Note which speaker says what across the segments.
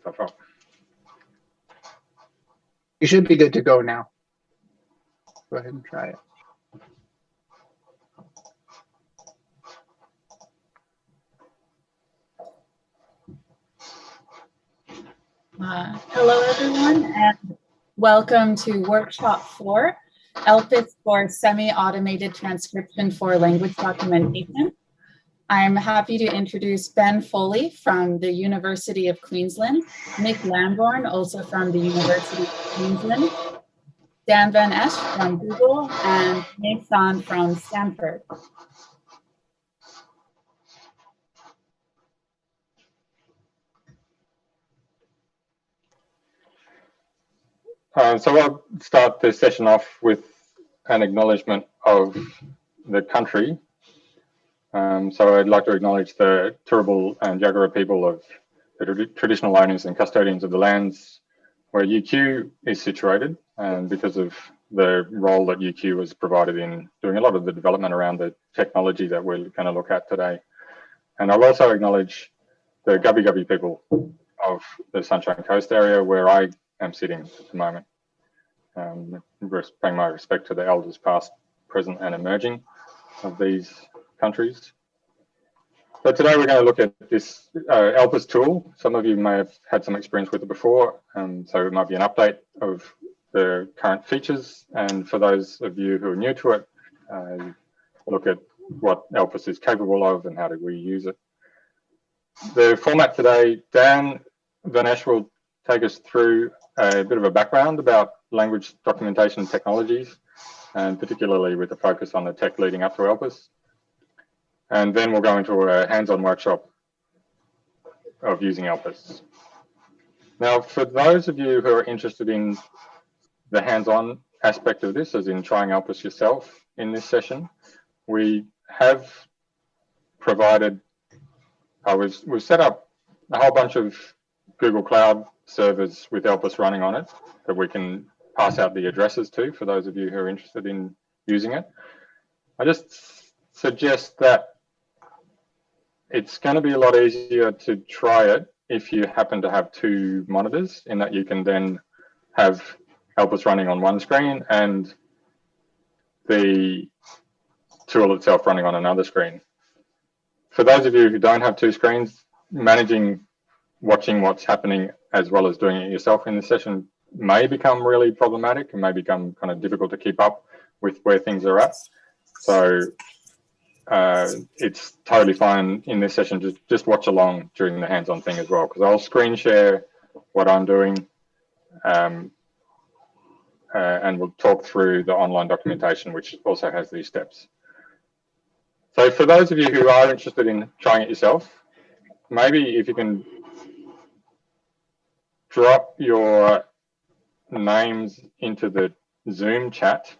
Speaker 1: stuff up.
Speaker 2: You should be good to go now. Go ahead and try it.
Speaker 3: Uh, hello, everyone, and welcome to workshop four, ELPIS for semi-automated transcription for language documentation. I'm happy to introduce Ben Foley from the University of Queensland, Nick Lambourne, also from the University of Queensland, Daan van Esch from Google, and Nathan from Stanford.
Speaker 1: Uh, so I'll start the session off with an acknowledgement of the country. Um, so I'd like to acknowledge the Turrbal and Yagara people of the traditional owners and custodians of the lands where UQ is situated and because of the role that UQ has provided in doing a lot of the development around the technology that we're going to look at today. And I'll also acknowledge the Gubbi Gubbi people of the Sunshine Coast area where I am sitting at the moment. Um, paying my respect to the elders past, present and emerging of these countries. So today we're going to look at this uh, tool. Some of you may have had some experience with it before, and so it might be an update of the current features. And for those of you who are new to it, uh, look at what ELPIS is capable of and how do we use it. The format today, Daan van Esch will take us through a bit of a background about language documentation technologies, and particularly with a focus on the tech leading up to ELPIS. And then we'll go into a hands-on workshop of using ELPIS. Now, for those of you who are interested in the hands-on aspect of this, as in trying ELPIS yourself in this session, we have provided, uh, we've, we've set up a whole bunch of Google Cloud servers with ELPIS running on it that we can pass out the addresses to for those of you who are interested in using it. I just suggest that it's going to be a lot easier to try it if you happen to have two monitors in that you can then have ELPIS running on one screen and the tool itself running on another screen. For those of you who don't have two screens, managing watching what's happening as well as doing it yourself in the session may become really problematic and may become kind of difficult to keep up with where things are at. So uh, it's totally fine in this session. Just just watch along during the hands-on thing as well, because I'll screen share what I'm doing, um, uh, and we'll talk through the online documentation, which also has these steps. So for those of you who are interested in trying it yourself, maybe if you can drop your names into the Zoom chat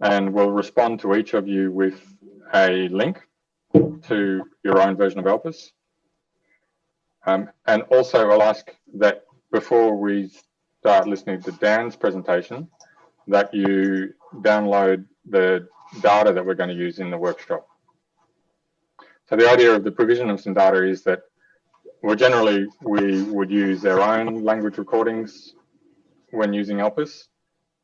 Speaker 1: and we'll respond to each of you with a link to your own version of ELPIS. Um, and also I'll ask that before we start listening to Dan's presentation, that you download the data that we're going to use in the workshop. So the idea of the provision of some data is that well, generally we would use our own language recordings when using ELPIS.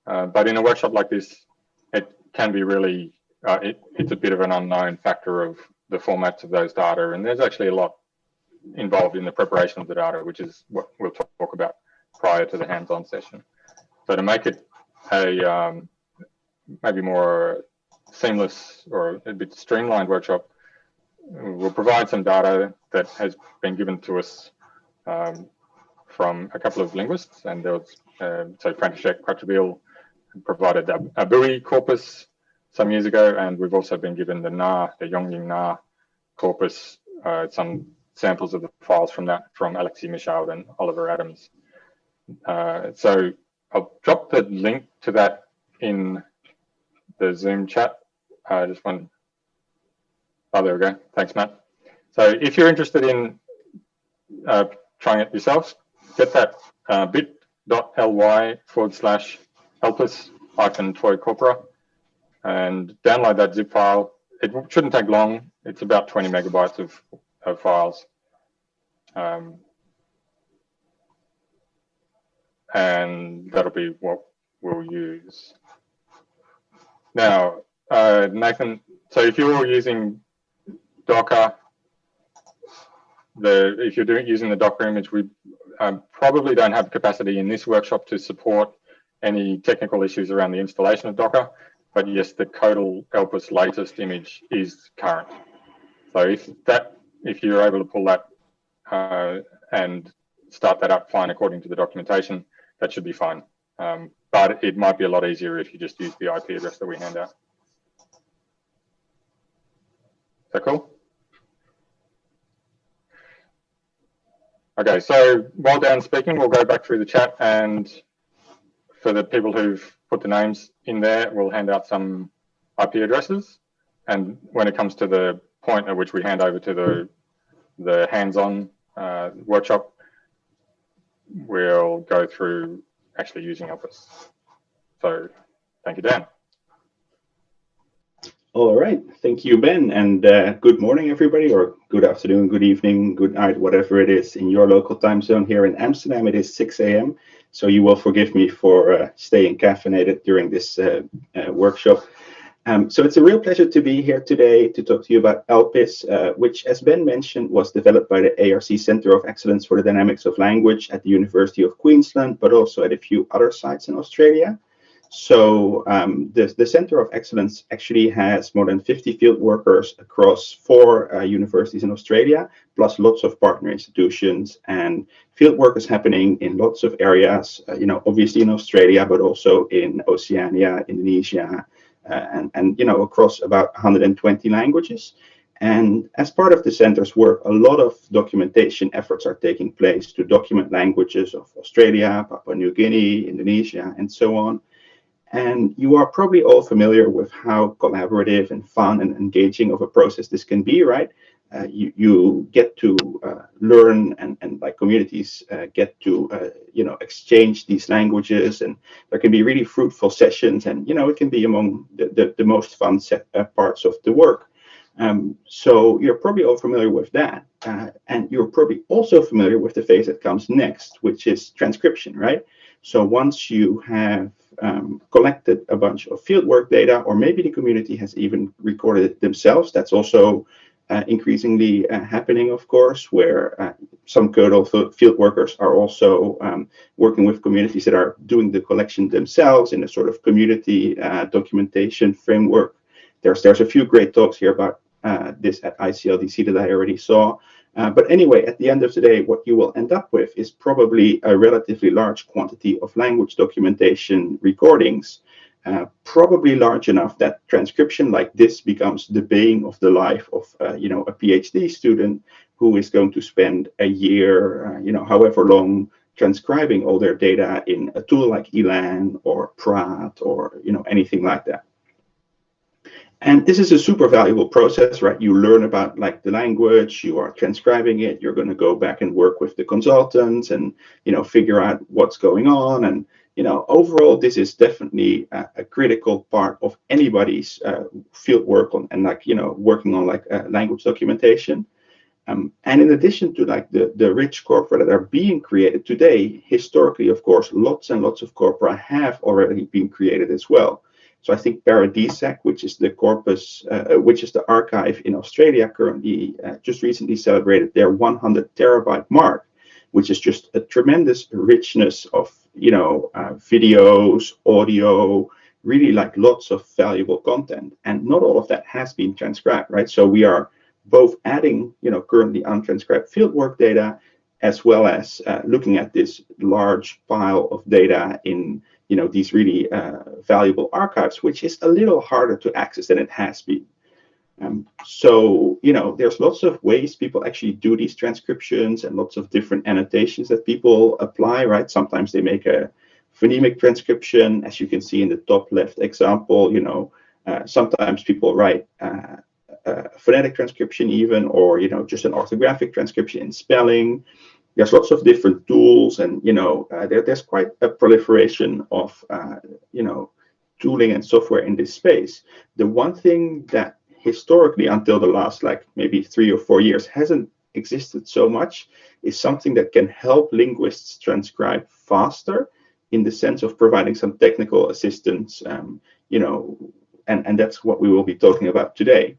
Speaker 1: Uh, but in a workshop like this, it can be really, uh, it, it's a bit of an unknown factor of the formats of those data. And there's actually a lot involved in the preparation of the data, which is what we'll talk about prior to the hands-on session. So to make it a um, maybe more seamless or a bit streamlined workshop, we'll provide some data that has been given to us um, from a couple of linguists, and there was um, so František Kratochvíl provided a, a corpus some years ago, and we've also been given the Na, the Yongning Na corpus, uh, some samples of the files from that from Alexis Michaud and Oliver Adams. Uh, so I'll drop the link to that in the Zoom chat. I uh, just want, oh, there we go. Thanks, Matt. So if you're interested in uh, trying it yourselves, get that uh, bit ly forward slash elpis hyphen toy corpora and download that zip file. It shouldn't take long. It's about 20 megabytes of, of files. Um, and that'll be what we'll use. Now, uh, Nathan, so if you're using Docker, the if you're doing using the Docker image, we um, probably don't have capacity in this workshop to support any technical issues around the installation of Docker. But yes, the CoEDL Elpis latest image is current. So if that, if you're able to pull that uh, and start that up fine according to the documentation, that should be fine. Um, but it might be a lot easier if you just use the IP address that we hand out. Is that cool? Okay, so while Dan's speaking, we'll go back through the chat and for the people who've put the names in there, we'll hand out some IP addresses. And when it comes to the point at which we hand over to the, the hands-on uh, workshop, we'll go through actually using Elpis. So thank you, Dan.
Speaker 4: All right, thank you, Ben, and uh, good morning, everybody, or good afternoon, good evening, good night, whatever it is in your local time zone. Here in Amsterdam, it is 6 a.m., so you will forgive me for uh, staying caffeinated during this uh, uh, workshop. Um, so it's a real pleasure to be here today to talk to you about ELPIS, uh, which, as Ben mentioned, was developed by the ARC Center of Excellence for the Dynamics of Language at the University of Queensland, but also at a few other sites in Australia. So um, the, the Center of Excellence actually has more than 50 field workers across four uh, universities in Australia, plus lots of partner institutions and field work is happening in lots of areas, uh, you know, obviously in Australia, but also in Oceania, Indonesia, uh, and, and, you know, across about 120 languages. And as part of the center's work, a lot of documentation efforts are taking place to document languages of Australia, Papua New Guinea, Indonesia, and so on. And you are probably all familiar with how collaborative and fun and engaging of a process this can be, right? Uh, you, you get to uh, learn and, and like communities uh, get to, uh, you know, exchange these languages and there can be really fruitful sessions and, you know, it can be among the, the, the most fun set, uh, parts of the work. Um, so you're probably all familiar with that. Uh, and you're probably also familiar with the phase that comes next, which is transcription, right? So once you have um, collected a bunch of fieldwork data, or maybe the community has even recorded it themselves. That's also uh, increasingly uh, happening, of course, where uh, some CoEDL field workers are also um, working with communities that are doing the collection themselves in a sort of community uh, documentation framework. There's there's a few great talks here about uh, this at ICLDC that I already saw. Uh, but anyway, at the end of the day, what you will end up with is probably a relatively large quantity of language documentation recordings, uh, probably large enough that transcription like this becomes the bane of the life of, uh, you know, a PhD student who is going to spend a year, uh, you know, however long transcribing all their data in a tool like Elan or Praat or, you know, anything like that. And this is a super valuable process, right? You learn about like the language, you are transcribing it, you're going to go back and work with the consultants and, you know, figure out what's going on. And, you know, overall, this is definitely a, a critical part of anybody's uh, field work on and like, you know, working on like uh, language documentation. Um, and in addition to like the, the rich corpora that are being created today, historically, of course, lots and lots of corpora have already been created as well. So I think Paradisec, which is the corpus, uh, which is the archive in Australia, currently uh, just recently celebrated their 100 terabyte mark, which is just a tremendous richness of you know uh, videos, audio, really like lots of valuable content. And not all of that has been transcribed, right? So we are both adding you know currently untranscribed fieldwork data as well as uh, looking at this large pile of data in you know these really uh, valuable archives, which is a little harder to access than it has been. Um, so you know there's lots of ways people actually do these transcriptions and lots of different annotations that people apply. Right? Sometimes they make a phonemic transcription, as you can see in the top left example. You know, uh, sometimes people write. Uh, phonetic transcription even or you know just an orthographic transcription in spelling there's lots of different tools and you know uh, there, there's quite a proliferation of uh, you know tooling and software in this space the one thing that historically until the last like maybe three or four years hasn't existed so much is something that can help linguists transcribe faster in the sense of providing some technical assistance, um, you know, and, and that's what we will be talking about today.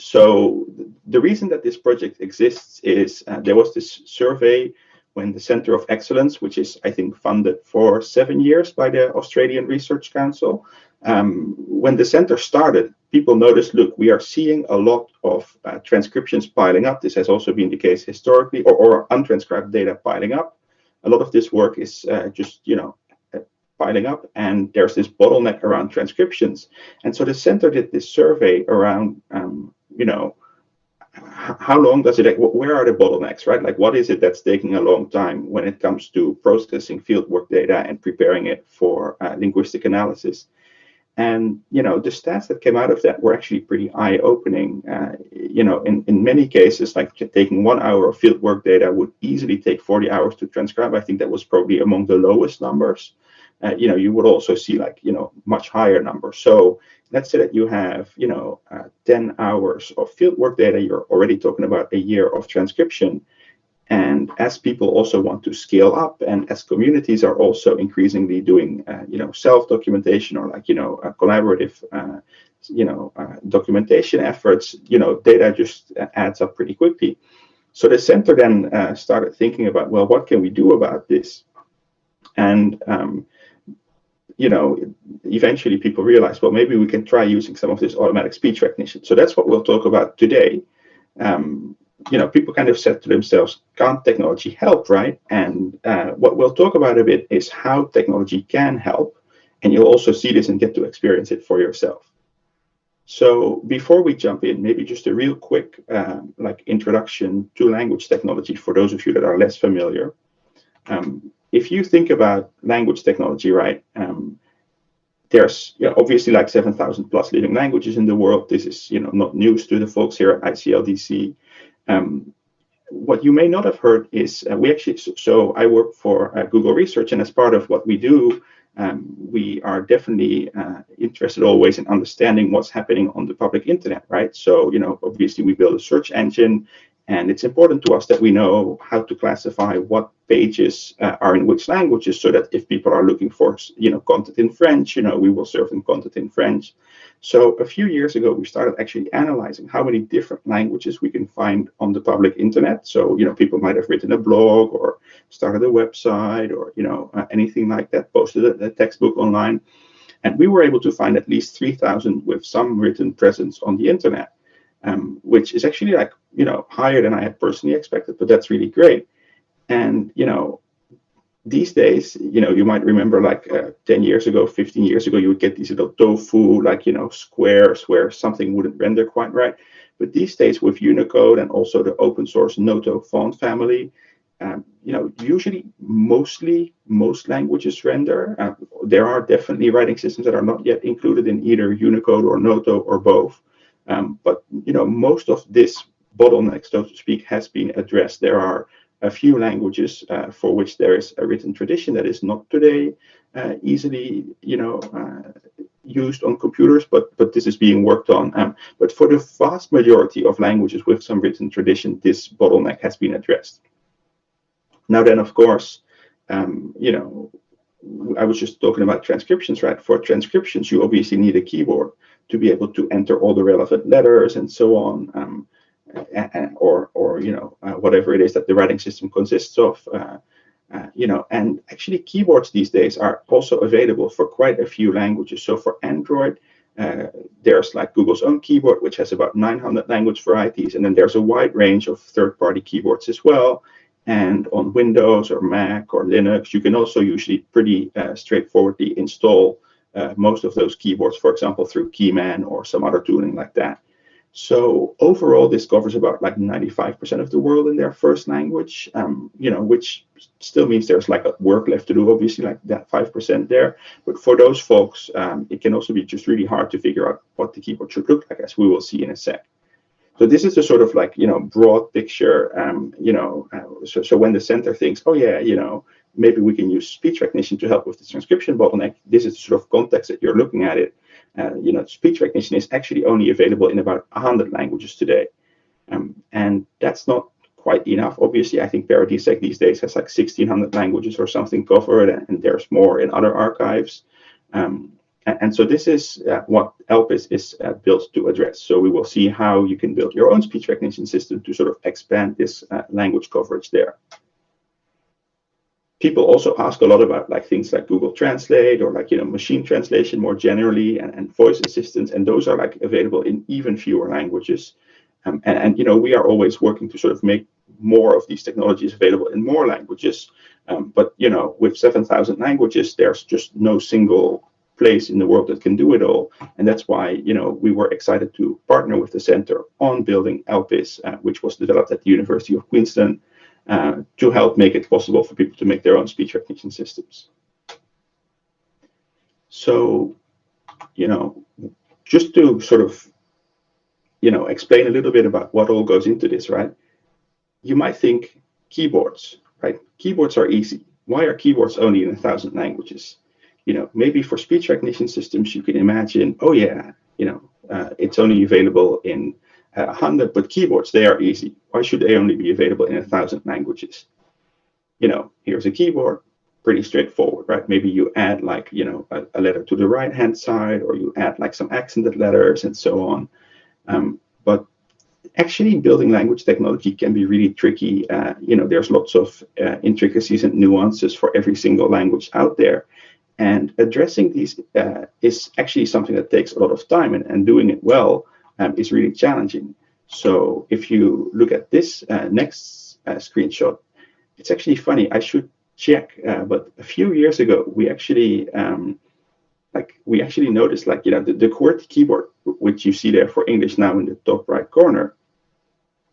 Speaker 4: So the reason that this project exists is uh, there was this survey when the Center of Excellence, which is, I think, funded for seven years by the Australian Research Council, um, when the center started, people noticed, look, we are seeing a lot of uh, transcriptions piling up. This has also been the case historically, or, or untranscribed data piling up. A lot of this work is uh, just, you know, piling up, and there's this bottleneck around transcriptions. And so the center did this survey around, um, you know, how long does it take? where are the bottlenecks right? Like what is it that's taking a long time when it comes to processing fieldwork data and preparing it for uh, linguistic analysis? And you know the stats that came out of that were actually pretty eye-opening. Uh, you know in, in many cases like taking one hour of fieldwork data would easily take 40 hours to transcribe. I think that was probably among the lowest numbers uh, you know you would also see like you know much higher numbers so let's say that you have you know uh, 10 hours of fieldwork data you're already talking about a year of transcription and as people also want to scale up, and as communities are also increasingly doing, uh, you know, self-documentation or like, you know, collaborative, uh, you know, uh, documentation efforts, you know, data just adds up pretty quickly. So the center then uh, started thinking about, well, what can we do about this? And um, you know, eventually people realize, well, maybe we can try using some of this automatic speech recognition. So that's what we'll talk about today. Um, you know, people kind of said to themselves, can't technology help, right? And uh, what we'll talk about a bit is how technology can help. And you'll also see this and get to experience it for yourself. So before we jump in, maybe just a real quick um, like introduction to language technology for those of you that are less familiar. Um, if you think about language technology, right, um, there's obviously like 7,000 plus living languages in the world. This is you know not news to the folks here at ICLDC. Um, what you may not have heard is uh, we actually, so I work for uh, Google Research, and as part of what we do, um, we are definitely uh, interested always in understanding what's happening on the public internet, right? So, you know, obviously we build a search engine and it's important to us that we know how to classify what pages uh, are in which languages so that if people are looking for, you know, content in French, you know, we will serve them content in French. So a few years ago, we started actually analyzing how many different languages we can find on the public internet. So, you know, people might have written a blog or started a website or, you know, uh, anything like that, posted a, a textbook online. And we were able to find at least 3,000 with some written presence on the internet um, which is actually like you know higher than I had personally expected, but that's really great. And you know, these days, you know, you might remember like uh, 10 years ago, 15 years ago, you would get these little tofu, like you know, squares where something wouldn't render quite right. But these days, with Unicode and also the open source Noto font family, um, you know, usually mostly most languages render. Uh, there are definitely writing systems that are not yet included in either Unicode or Noto or both. Um, but you know, most of this bottleneck, so to speak, has been addressed. There are a few languages uh, for which there is a written tradition that is not today uh, easily, you know, uh, used on computers, but but this is being worked on. Um, but for the vast majority of languages with some written tradition, this bottleneck has been addressed. Now then, of course, um, you know, I was just talking about transcriptions, right? For transcriptions, you obviously need a keyboard to be able to enter all the relevant letters and so on, um, and, or or you know uh, whatever it is that the writing system consists of. Uh, uh, you know, and actually keyboards these days are also available for quite a few languages. So for Android, uh, there's like Google's own keyboard, which has about 900 language varieties, and then there's a wide range of third-party keyboards as well. And on Windows or Mac or Linux, you can also usually pretty uh, straightforwardly install uh, most of those keyboards, for example, through Keyman or some other tooling like that. So overall, this covers about like 95% of the world in their first language, um, you know, which still means there's like a work left to do, obviously, like that 5% there. But for those folks, um, it can also be just really hard to figure out what the keyboard should look like, as we will see in a sec. So this is the sort of like, you know, broad picture, um, you know, uh, so, so when the center thinks, oh yeah, you know, maybe we can use speech recognition to help with the transcription bottleneck. This is the sort of context that you're looking at it. Uh, you know, speech recognition is actually only available in about 100 languages today. Um, and that's not quite enough. Obviously, I think Paradisec these days has like 1600 languages or something covered, and, and there's more in other archives. Um, and, so this is uh, what ELPIS is uh, built to address. So we will see how you can build your own speech recognition system to sort of expand this uh, language coverage there. People also ask a lot about like things like Google Translate or like you know machine translation more generally and, and voice assistants, and those are like available in even fewer languages. Um, and, and, you know, we are always working to sort of make more of these technologies available in more languages. Um, but you know, with 7,000 languages, there's just no single place in the world that can do it all. And that's why you know we were excited to partner with the center on building ELPIS, uh, which was developed at the University of Queensland, uh, to help make it possible for people to make their own speech recognition systems. So, you know, just to sort of you know, explain a little bit about what all goes into this, right? You might think keyboards, right? Keyboards are easy. Why are keyboards only in a thousand languages? You know, maybe for speech recognition systems, you can imagine, oh yeah, you know, uh, it's only available in a hundred, but keyboards, they are easy. Why should they only be available in a thousand languages? You know, here's a keyboard, pretty straightforward, right? Maybe you add like, you know, a, a letter to the right-hand side, or you add like some accented letters and so on. Um, but actually building language technology can be really tricky. Uh, you know, there's lots of uh, intricacies and nuances for every single language out there. And addressing these uh, is actually something that takes a lot of time and, and doing it well um, is really challenging. So if you look at this uh, next uh, screenshot, it's actually funny. I should check, uh, but a few years ago, we actually um, like we actually noticed like you know the, the QWERTY keyboard which you see there for english now in the top right corner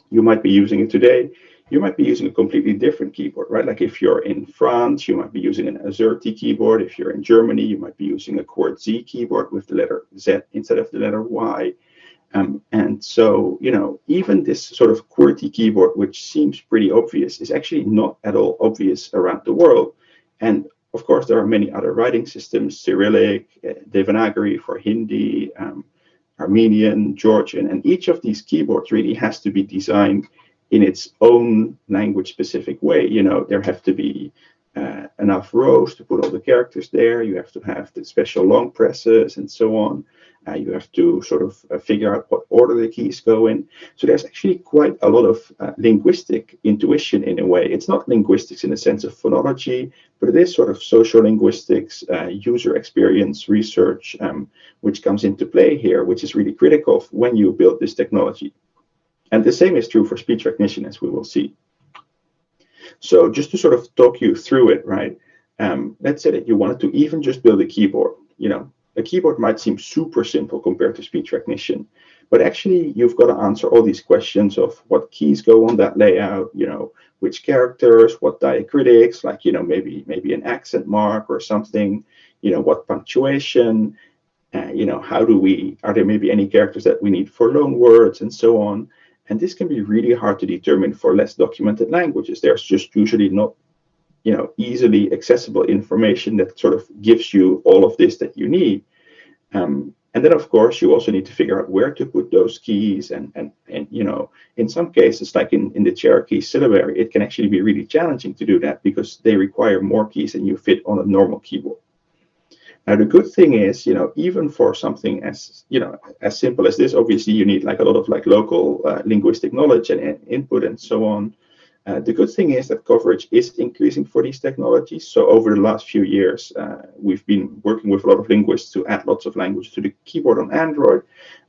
Speaker 4: you might be using it today you might be using a completely different keyboard right? Like if you're in france you might be using an azerty keyboard. If you're in germany you might be using a QWERTZ keyboard with the letter z instead of the letter y. Um, and so you know even this sort of QWERTY keyboard which seems pretty obvious is actually not at all obvious around the world. And of course, there are many other writing systems, Cyrillic, uh, Devanagari for Hindi, um, Armenian, Georgian, and each of these keyboards really has to be designed in its own language specific way. You know, there have to be uh, enough rows to put all the characters there. You have to have the special long presses and so on. Uh, you have to sort of uh, figure out what order the keys go in. So there's actually quite a lot of uh, linguistic intuition in a way. It's not linguistics in the sense of phonology, but it is sort of social linguistics, uh, user experience research, um, which comes into play here, which is really critical when you build this technology. And the same is true for speech recognition, as we will see. So just to sort of talk you through it, right? Um, let's say that you wanted to even just build a keyboard, you know, a keyboard might seem super simple compared to speech recognition, but actually you've got to answer all these questions of what keys go on that layout, you know, which characters, what diacritics, like, you know, maybe maybe an accent mark or something, you know, what punctuation, uh, you know, how do we, are there maybe any characters that we need for loan words and so on. And this can be really hard to determine for less documented languages. There's just usually not you know easily accessible information that sort of gives you all of this that you need um, and then of course you also need to figure out where to put those keys and and and you know in some cases like in in the cherokee syllabary it can actually be really challenging to do that because they require more keys than you fit on a normal keyboard now the good thing is you know even for something as you know as simple as this obviously you need like a lot of like local uh, linguistic knowledge and, and input and so on uh, the good thing is that coverage is increasing for these technologies. So over the last few years, uh, we've been working with a lot of linguists to add lots of language to the keyboard on Android,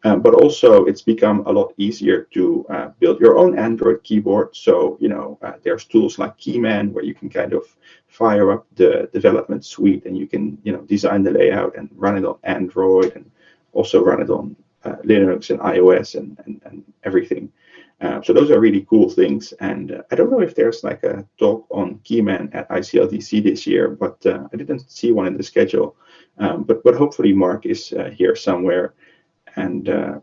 Speaker 4: um, but also it's become a lot easier to uh, build your own Android keyboard. So, you know, uh, there's tools like Keyman where you can kind of fire up the development suite and you can, you know, design the layout and run it on Android and also run it on uh, Linux and iOS and, and, and everything. Uh, so those are really cool things. And uh, I don't know if there's like a talk on Keyman at ICLDC this year, but uh, I didn't see one in the schedule. Um, but but hopefully Mark is uh, here somewhere, and uh,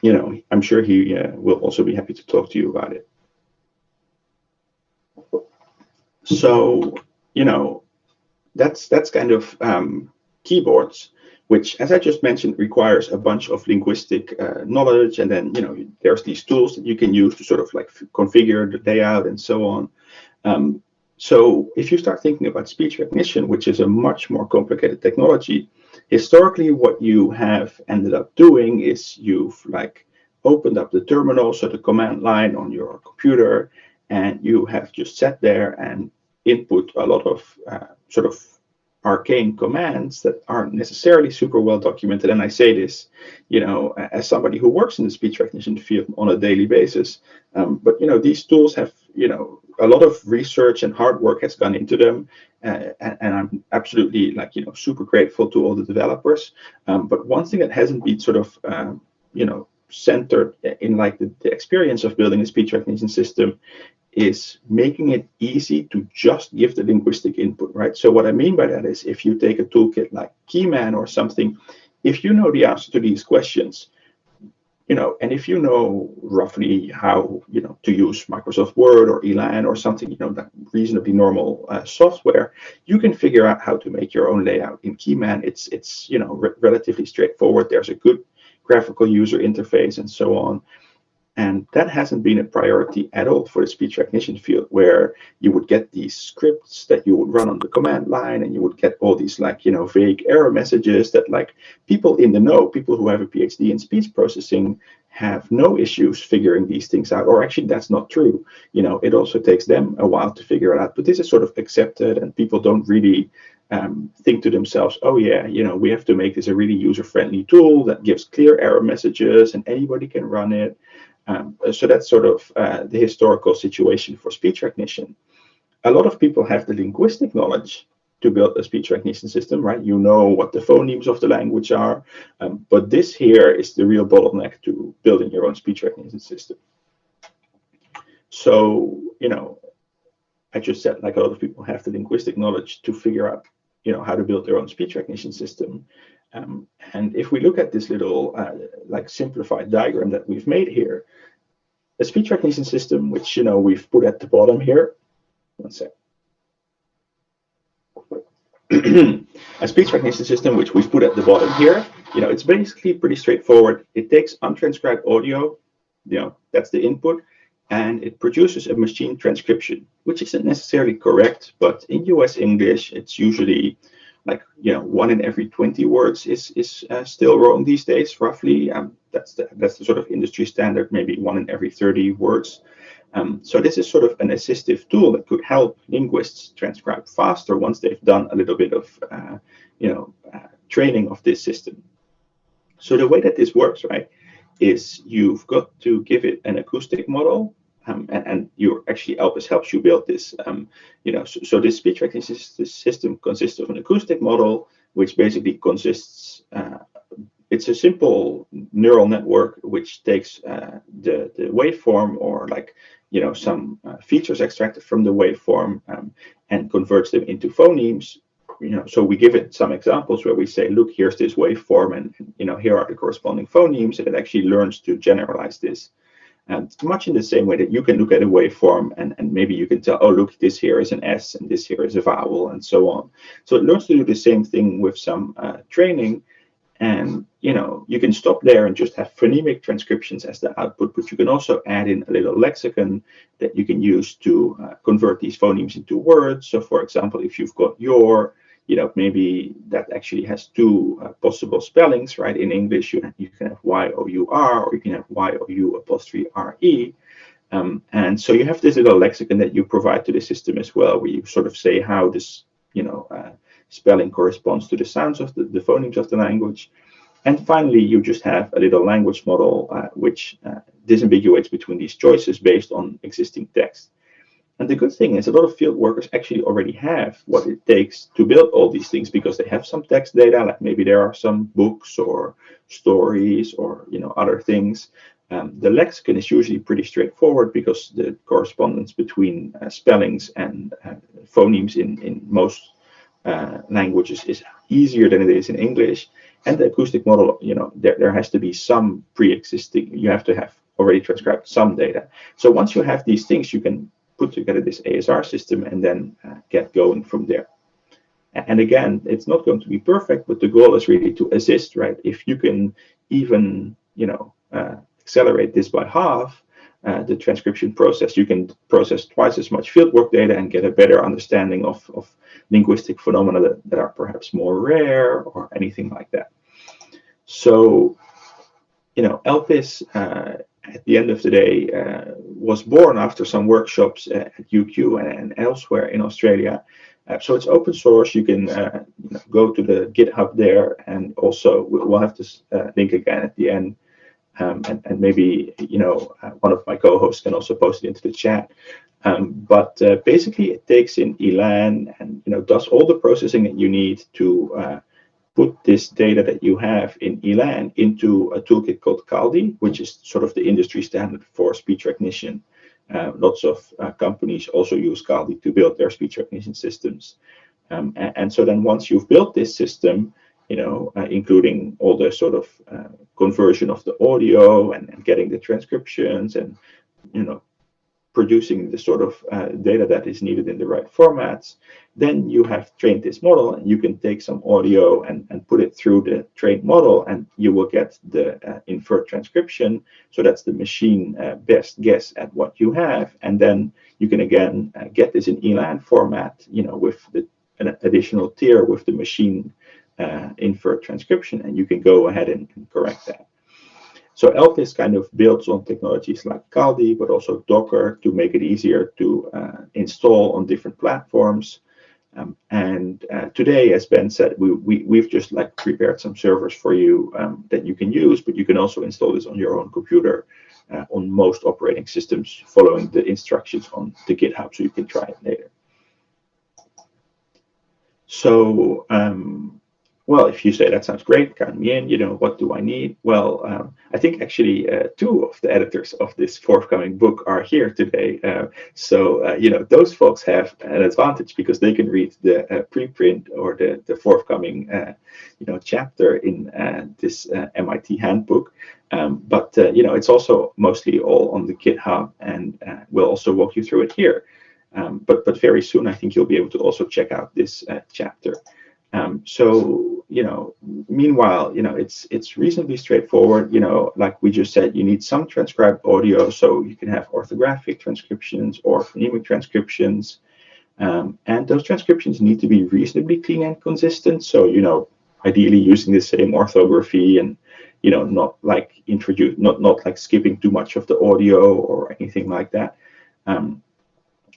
Speaker 4: you know I'm sure he will also be happy to talk to you about it. So you know that's that's kind of um, keyboards which, as I just mentioned, requires a bunch of linguistic uh, knowledge. And then, you know, there's these tools that you can use to sort of like configure the layout and so on. Um, so if you start thinking about speech recognition, which is a much more complicated technology, historically what you have ended up doing is you've like opened up the terminal, so the command line on your computer, and you have just sat there and input a lot of uh, sort of arcane commands that aren't necessarily super well documented. And I say this, you know, as somebody who works in the speech recognition field on a daily basis. Um, but you know, these tools have, you know, a lot of research and hard work has gone into them, uh, and, I'm absolutely like you know super grateful to all the developers. Um, but one thing that hasn't been sort of um, you know centered in like the, the experience of building a speech recognition system is making it easy to just give the linguistic input, right? So what I mean by that is if you take a toolkit like Keyman or something, if you know the answer to these questions, you know, and if you know roughly how, you know, to use Microsoft Word or Elan or something, you know, that reasonably normal uh, software, you can figure out how to make your own layout in Keyman. It's, it's you know, re relatively straightforward. There's a good graphical user interface and so on. And that hasn't been a priority at all for the speech recognition field, where you would get these scripts that you would run on the command line, and you would get all these like, you know, vague error messages that like people in the know, people who have a PhD in speech processing have no issues figuring these things out. Or actually, that's not true. You know, it also takes them a while to figure it out. But this is sort of accepted, and people don't really um, think to themselves, oh yeah, you know, we have to make this a really user-friendly tool that gives clear error messages and anybody can run it. Um, so that's sort of uh, the historical situation for speech recognition. A lot of people have the linguistic knowledge to build a speech recognition system, right? You know what the phonemes of the language are, um, but this here is the real bottleneck to building your own speech recognition system. So, you know, I just said like a lot of people have the linguistic knowledge to figure out, you know, how to build their own speech recognition system. Um, and if we look at this little uh, like simplified diagram that we've made here, a speech recognition system, which you know we've put at the bottom here. One sec. a speech recognition system, which we've put at the bottom here, you know, it's basically pretty straightforward. It takes untranscribed audio, you know, that's the input, and it produces a machine transcription, which isn't necessarily correct, but in US English, it's usually like you know one in every 20 words is is uh, still wrong these days roughly. Um, that's the that's the sort of industry standard maybe one in every 30 words. Um, so this is sort of an assistive tool that could help linguists transcribe faster once they've done a little bit of uh, you know uh, training of this system. So the way that this works right is you've got to give it an acoustic model um, and, and you actually Elpis helps you build this. Um, you know, so, so, this speech recognition system consists of an acoustic model, which basically consists. Uh, it's a simple neural network which takes uh, the the waveform or like you know some uh, features extracted from the waveform um, and converts them into phonemes. You know, so we give it some examples where we say, look, here's this waveform, and you know, here are the corresponding phonemes, and it actually learns to generalize this and much in the same way that you can look at a waveform and, and maybe you can tell, oh, look, this here is an S and this here is a vowel and so on. So it learns to do the same thing with some uh, training. And, you know, you can stop there and just have phonemic transcriptions as the output, but you can also add in a little lexicon that you can use to uh, convert these phonemes into words. So for example, if you've got your, you know, maybe that actually has two uh, possible spellings, right? In English, you, you can have Y-O-U-R or you can have Y-O-U apostrophe R-E. Um, and so you have this little lexicon that you provide to the system as well, where you sort of say how this, you know, uh, spelling corresponds to the sounds of the, the phonemes of the language. And finally, you just have a little language model uh, which uh, disambiguates between these choices based on existing text. And the good thing is a lot of field workers actually already have what it takes to build all these things because they have some text data, like maybe there are some books or stories or you know other things. Um, the lexicon is usually pretty straightforward because the correspondence between uh, spellings and uh, phonemes in, in most uh, languages is easier than it is in English. And the acoustic model, you know, there, there has to be some pre-existing, you have to have already transcribed some data. So once you have these things, you can put together this ASR system and then uh, get going from there. And again, it's not going to be perfect, but the goal is really to assist, right? If you can even, you know, uh, accelerate this by half, uh, the transcription process, you can process twice as much fieldwork data and get a better understanding of, of linguistic phenomena that, that are perhaps more rare or anything like that. So, you know, ELPIS, uh, at the end of the day, uh, was born after some workshops at UQ and, elsewhere in Australia. Uh, so it's open source. You can uh, go to the GitHub there, and also we'll have this uh, link again at the end. Um, and, and, maybe you know uh, one of my co-hosts can also post it into the chat. Um, but uh, basically, it takes in ELAN and you know does all the processing that you need to uh, put this data that you have in ELAN into a toolkit called Kaldi, which is sort of the industry standard for speech recognition. Uh, lots of uh, companies also use Kaldi to build their speech recognition systems. Um, and, and, so then once you've built this system, you know, uh, including all the sort of uh, conversion of the audio and, and, getting the transcriptions and, you know, producing the sort of uh, data that is needed in the right formats. Then you have trained this model and you can take some audio and, and put it through the trained model and you will get the uh, inferred transcription. So that's the machine uh, best guess at what you have. And then you can again uh, get this in ELAN format, you know, with the, an additional tier with the machine uh, inferred transcription and you can go ahead and, and correct that. So ELPIS kind of builds on technologies like Kaldi, but also Docker to make it easier to uh, install on different platforms. Um, and uh, today, as Ben said, we, we, we've just like prepared some servers for you um, that you can use, but you can also install this on your own computer uh, on most operating systems following the instructions on the GitHub, so you can try it later. So um, well, if you say that sounds great, count me in, you know, what do I need? Well, um, I think actually uh, two of the editors of this forthcoming book are here today. Uh, so, uh, you know, those folks have an advantage because they can read the uh, preprint or the, the forthcoming, uh, you know, chapter in uh, this MIT handbook. Um, but, you know, it's also mostly all on the GitHub and we'll also walk you through it here. Um, but, but very soon, I think you'll be able to also check out this chapter. Um, so you know, meanwhile, you know, it's it's reasonably straightforward. You know, like we just said, you need some transcribed audio, so you can have orthographic transcriptions or phonemic transcriptions, um, and those transcriptions need to be reasonably clean and consistent. So you know, ideally using the same orthography and you know, not like introduce, not not like skipping too much of the audio or anything like that. Um,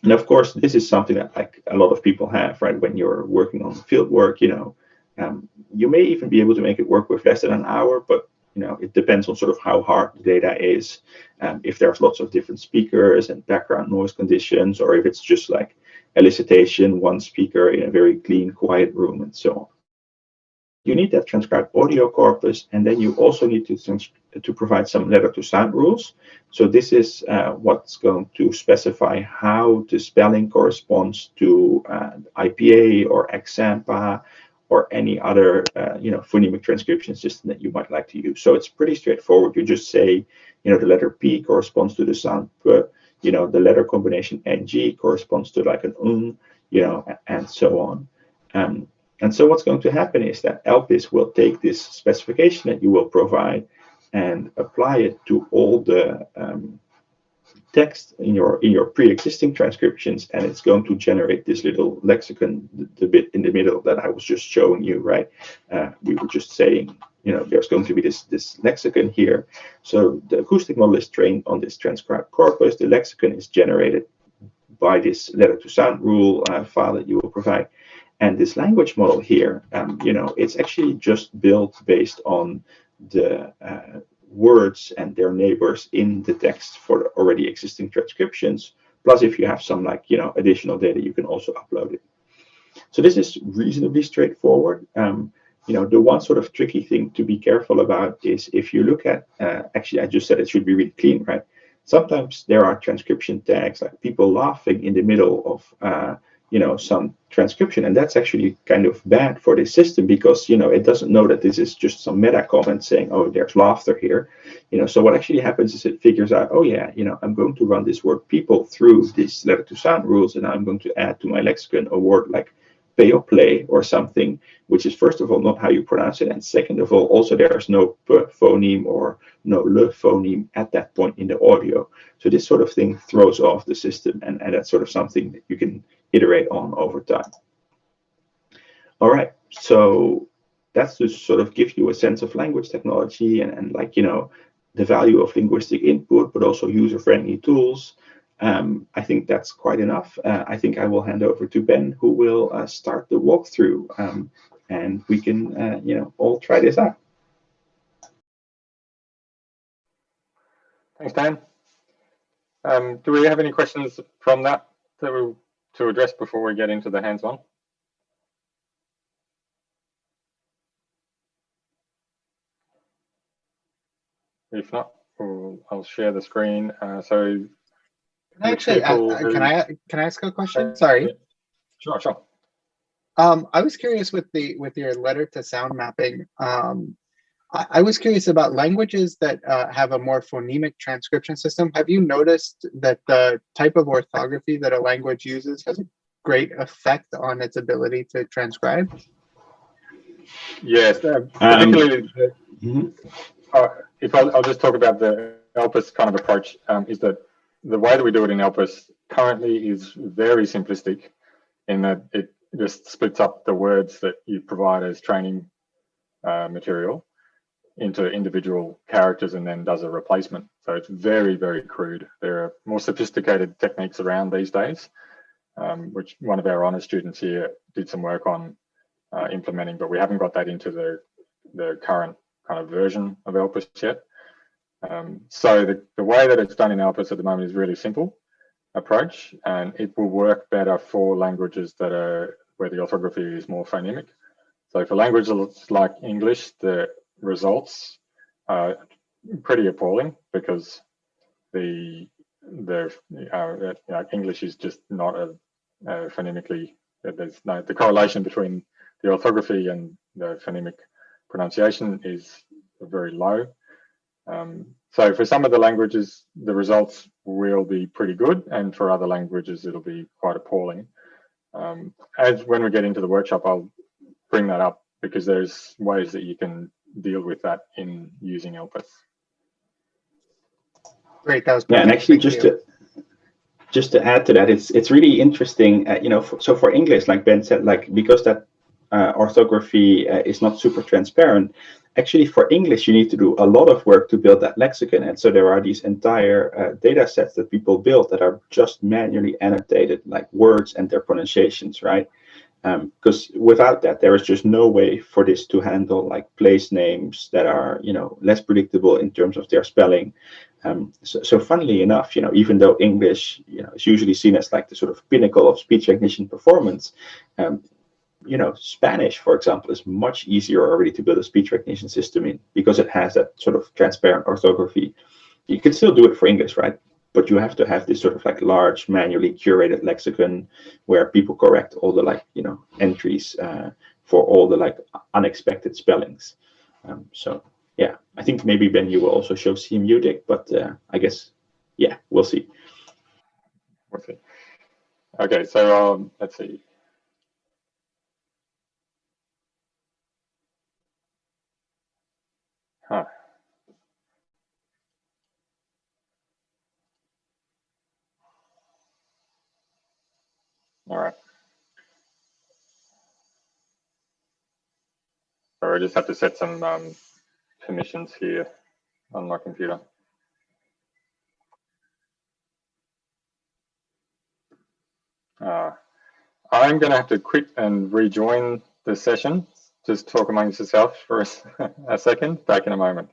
Speaker 4: and of course, this is something that like a lot of people have, right? When you're working on field work, you know, um, you may even be able to make it work with less than an hour, but you know, it depends on sort of how hard the data is. Um, if there's lots of different speakers and background noise conditions, or if it's just like elicitation, one speaker in a very clean, quiet room, and so on you need that transcribed audio corpus, and then you also need to, to provide some letter to sound rules. So this is uh, what's going to specify how the spelling corresponds to uh, IPA or X-SAMPA or any other uh, you know phonemic transcription system that you might like to use. So it's pretty straightforward. You just say, you know, the letter P corresponds to the sound, you know, the letter combination NG corresponds to like an un, you know, and so on. Um, and so what's going to happen is that ELPIS will take this specification that you will provide and apply it to all the um, text in your in your pre-existing transcriptions, and it's going to generate this little lexicon, the, the, bit in the middle that I was just showing you, right? Uh, we were just saying, you know, there's going to be this this lexicon here. So the acoustic model is trained on this transcribed corpus. The lexicon is generated by this letter to sound rule uh, file that you will provide. And this language model here, um, you know, it's actually just built based on the uh, words and their neighbors in the text for already existing transcriptions. Plus, if you have some like, you know, additional data, you can also upload it. So this is reasonably straightforward. Um, you know, the one sort of tricky thing to be careful about is if you look at, uh, actually, I just said it should be really clean, right? Sometimes there are transcription tags like people laughing in the middle of uh, you know some transcription and that's actually kind of bad for the system because you know it doesn't know that this is just some meta comment saying oh there's laughter here you know so what actually happens is it figures out oh yeah you know i'm going to run this word people through these letter to sound rules and i'm going to add to my lexicon a word like play or something, which is first of all not how you pronounce it, and second of all, also there's no phoneme or no le phoneme at that point in the audio. So this sort of thing throws off the system, and, and that's sort of something that you can iterate on over time. All right, so that's to sort of give you a sense of language technology and, and like, you know, the value of linguistic input, but also user-friendly tools. Um, I think that's quite enough. Uh, I think I will hand over to Ben, who will uh, start the walkthrough, um, and we can, uh, you know, all try this out.
Speaker 1: Thanks, Dan. Um, do we have any questions from that to, to address before we get into the hands-on? If not, I'll share the screen. Uh, so
Speaker 2: Actually, I-
Speaker 1: people
Speaker 2: I- can I, can I ask a question? Sorry.
Speaker 1: Sure, sure.
Speaker 2: Um, I was curious with the, with your letter to sound mapping. Um, I, I was curious about languages that uh, have a more phonemic transcription system. Have you noticed that the type of orthography that a language uses has a great effect on its ability to transcribe?
Speaker 1: Yes, uh,
Speaker 4: Um,
Speaker 1: particularly the,
Speaker 4: Mhm.
Speaker 1: uh, if I'll, I'll just talk about the ELPIS kind of approach, um, is that the way that we do it in ELPIS currently is very simplistic in that it just splits up the words that you provide as training uh, material into individual characters and then does a replacement. So it's very, very crude. There are more sophisticated techniques around these days, um, which one of our honor students here did some work on uh, implementing, but we haven't got that into the, the current kind of version of ELPIS yet. Um, so the, the way that it's done in ELPIS at the moment is really simple approach, and it will work better for languages that are where the orthography is more phonemic. So for languages like English, the results are pretty appalling because the the uh, know, English is just not a, a phonemically there's no the correlation between the orthography and the phonemic pronunciation is very low. Um, so for some of the languages, the results will be pretty good, and for other languages, it'll be quite appalling. Um, as when we get into the workshop, I'll bring that up because there's ways that you can deal with that in using ELPIS.
Speaker 2: Great, that was. perfect.
Speaker 4: Yeah, and actually,
Speaker 2: Thank
Speaker 4: just
Speaker 2: you.
Speaker 4: to just to add to that, it's it's really interesting. Uh, you know, for, so for English, like Ben said, like because that uh, orthography uh, is not super transparent. Actually, for English, you need to do a lot of work to build that lexicon, and so there are these entire uh, data sets that people build that are just manually annotated, like words and their pronunciations, right? Because without that, there is just no way for this to handle like place names that are, you know, less predictable in terms of their spelling. Um, so, so funnily enough, you know, even though English, you know, is usually seen as like the sort of pinnacle of speech recognition performance, um, you know, Spanish, for example, is much easier already to build a speech recognition system in because it has that sort of transparent orthography. You can still do it for English, right? But you have to have this sort of like large manually curated lexicon where people correct all the like, you know, entries uh, for all the like unexpected spellings. Um, so yeah, I think maybe Ben, you will also show CMUdict, but uh, I guess, yeah, we'll see.
Speaker 1: We'll see. Okay, so um, let's see. Huh. All right. So I just have to set some um, permissions here on my computer. Uh, I'm going to have to quit and rejoin the session. Just talk amongst yourself for a, a second. Back in a moment.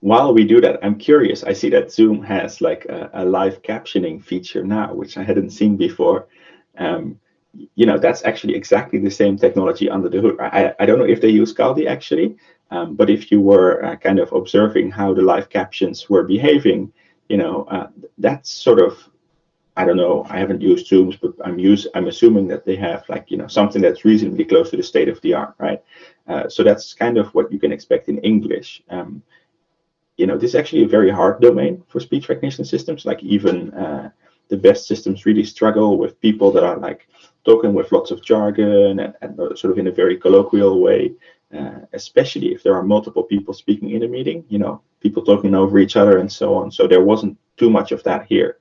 Speaker 4: While we do that, I'm curious. I see that Zoom has like a, a live captioning feature now, which I hadn't seen before. Um, you know, that's actually exactly the same technology under the hood. I, I don't know if they use Kaldi actually, um, but if you were uh, kind of observing how the live captions were behaving, you know, uh, that's sort of, I don't know, I haven't used Zooms, but I'm use, I'm assuming that they have like, you know, something that's reasonably close to the state of the art, right? Uh, so that's kind of what you can expect in English. Um, you know, this is actually a very hard domain for speech recognition systems. Like even, uh, the best systems really struggle with people that are like talking with lots of jargon and, and sort of in a very colloquial way, uh, especially if there are multiple people speaking in a meeting, you know, people talking over each other and so on. So there wasn't too much of that here.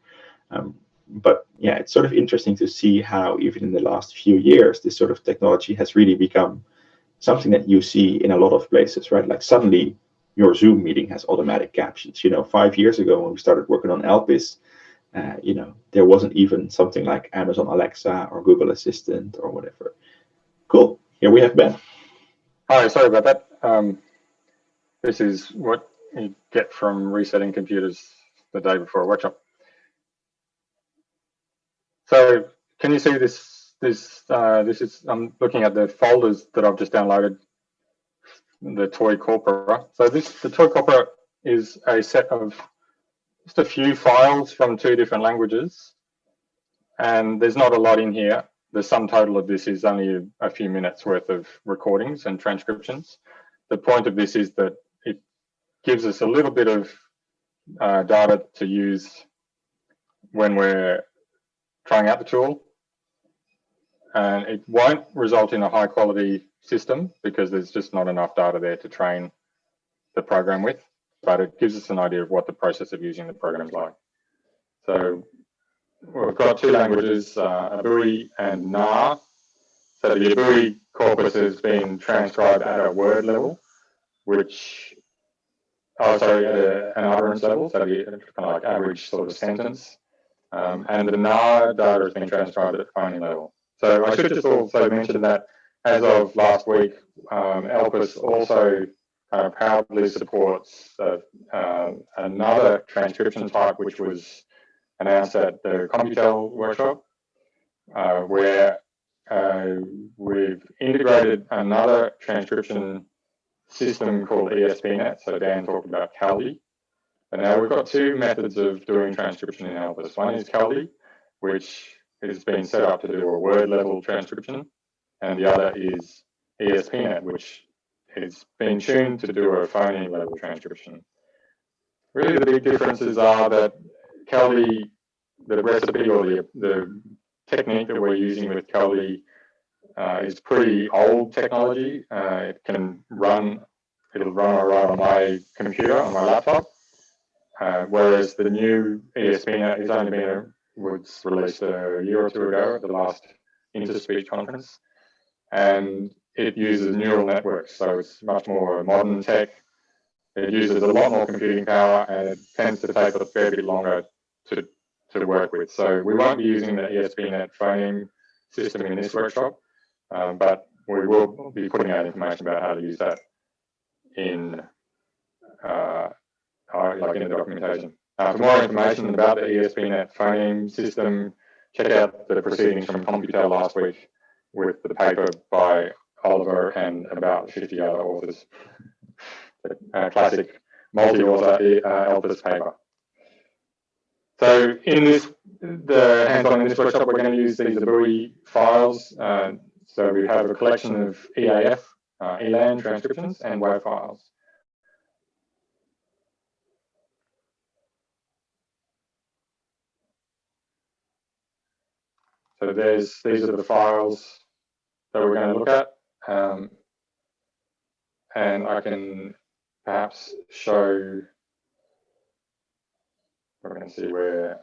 Speaker 4: Um, but yeah, it's sort of interesting to see how even in the last few years, this sort of technology has really become something that you see in a lot of places, right? Like suddenly your Zoom meeting has automatic captions. You know, five years ago when we started working on Elpis, uh, you know, there wasn't even something like Amazon Alexa or Google Assistant or whatever. Cool. Here we have Ben.
Speaker 1: Hi, sorry about that. Um, this is what you get from resetting computers the day before a workshop. So can you see this? This uh, this is I'm looking at the folders that I've just downloaded. The Toy Corpora. So this the Toy Corpora is a set of just a few files from two different languages, and there's not a lot in here. The sum total of this is only a, few minutes worth of recordings and transcriptions. The point of this is that it gives us a little bit of uh, data to use when we're trying out the tool. And it won't result in a high quality system because there's just not enough data there to train the program with, but it gives us an idea of what the process of using the program is like. So we've got two languages, uh, Abui and Na. So the Abui corpus has been transcribed at a word level, which, oh, sorry, at an utterance level, so the kind of like average sort of sentence. Um, and the Na data has been transcribed at the phoneme level. So I should just also mention that as of last week, um, also uh, proudly supports uh, uh, another transcription type, which was announced at the Computel workshop, uh, where uh, we've integrated another transcription system called ESPNet. So Daan talked about Kaldi. And now we've got two methods of doing transcription in Elpis. One is Kaldi, which has been set up to do a word level transcription, and the other is ESPNet, which has been tuned to do a phoneme level transcription. Really, the big differences are that Kaldi, the recipe or the, the technique that we're using with Kaldi uh, is pretty old technology. Uh, it can run, it'll run right on my computer, on my laptop. Uh, whereas the new ESPNet is only been was released a year or two ago at the last InterSpeech conference, and it uses neural networks, so it's much more modern tech. It uses a lot more computing power, and it tends to take a fair bit longer to to work with. So we won't be using the ESPNet phoneme system in this workshop, um, but we will be putting out information about how to use that in uh, like in the documentation. Uh, for more information about the ESPNet phoneme system, check out the proceedings from Computel last week with the paper by Oliver and about 50 other authors. the uh, classic multi-author uh, Elpis paper. So in this, the hands-on in this workshop, we're going to use these Abui files. Uh, so we have a collection of EAF, uh, ELAN transcriptions and WAV files. So there's these are the files that we're going to look at. Um, and I can perhaps show, we're going to see where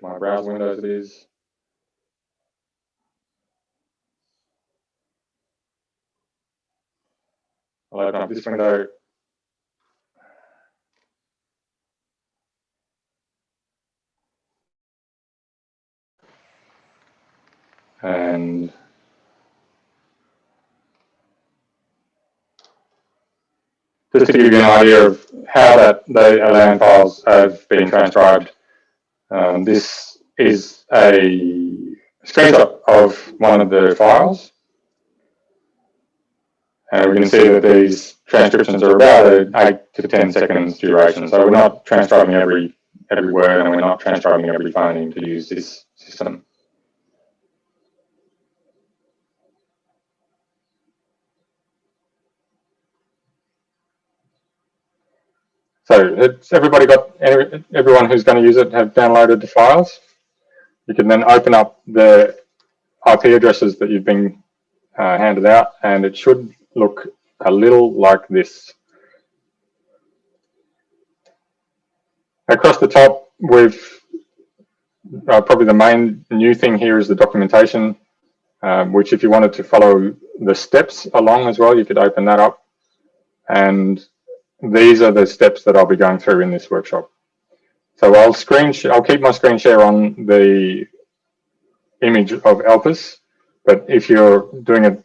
Speaker 1: my browser windows is. I'll open up this window and just to give you an idea of how that the ELAN files have been transcribed, um, this is a screenshot of one of the files. And we can see that these transcriptions are about 8 to 10 seconds duration. So we're not transcribing every every word and we're not transcribing every phoneme to use this system. So it's everybody got everyone who's going to use it have downloaded the files. You can then open up the IP addresses that you've been uh, handed out and it should look a little like this. Across the top, we've uh, probably the main new thing here is the documentation, um, which if you wanted to follow the steps along as well, you could open that up. And these are the steps that I'll be going through in this workshop. So I'll screen, I'll keep my screen share on the image of Elpis, but if you're doing it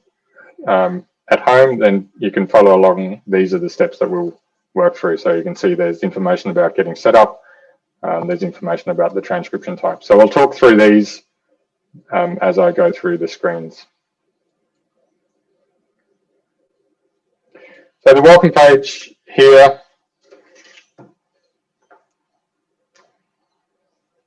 Speaker 1: um, at home, then you can follow along. These are the steps that we'll work through. So you can see there's information about getting set up. Um, there's information about the transcription type. So I'll talk through these um, as I go through the screens. So the welcome page here,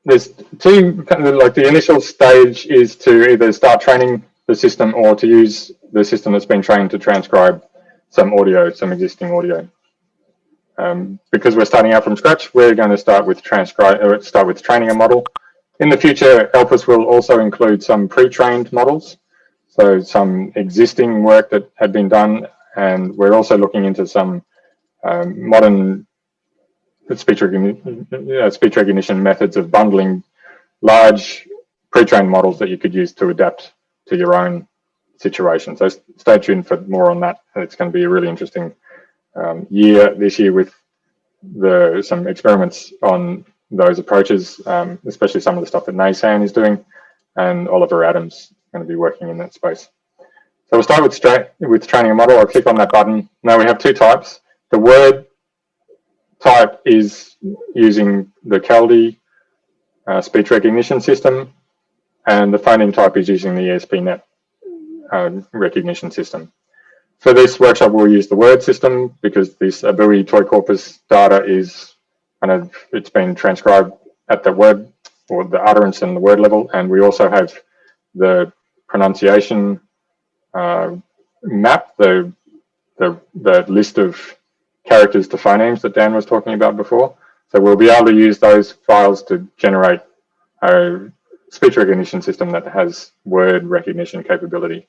Speaker 1: there's two, kind of like the initial stage is to either start training the system or to use the system that's been trained to transcribe some audio, some existing audio. Um, because we're starting out from scratch, we're going to start with transcribe, or start with training a model. In the future, Elpis will also include some pre-trained models, so some existing work that had been done, and we're also looking into some um, modern speech recognition, uh, speech recognition methods of bundling large pre-trained models that you could use to adapt to your own situation. So stay tuned for more on that. It's going to be a really interesting um, year this year with the some experiments on those approaches, um, especially some of the stuff that Naysan is doing, and Oliver Adams going to be working in that space. So we'll start with with training a model. I'll click on that button. Now we have two types. The word type is using the Kaldi uh, speech recognition system, and the phoneme type is using the ESPNet uh, recognition system. For this workshop, we'll use the word system because this ABUI toy corpus data is kind of, it's been transcribed at the word or the utterance and the word level. And we also have the pronunciation uh, map, the, the, the list of characters to phonemes that Daan was talking about before. So we'll be able to use those files to generate a speech recognition system that has word recognition capability.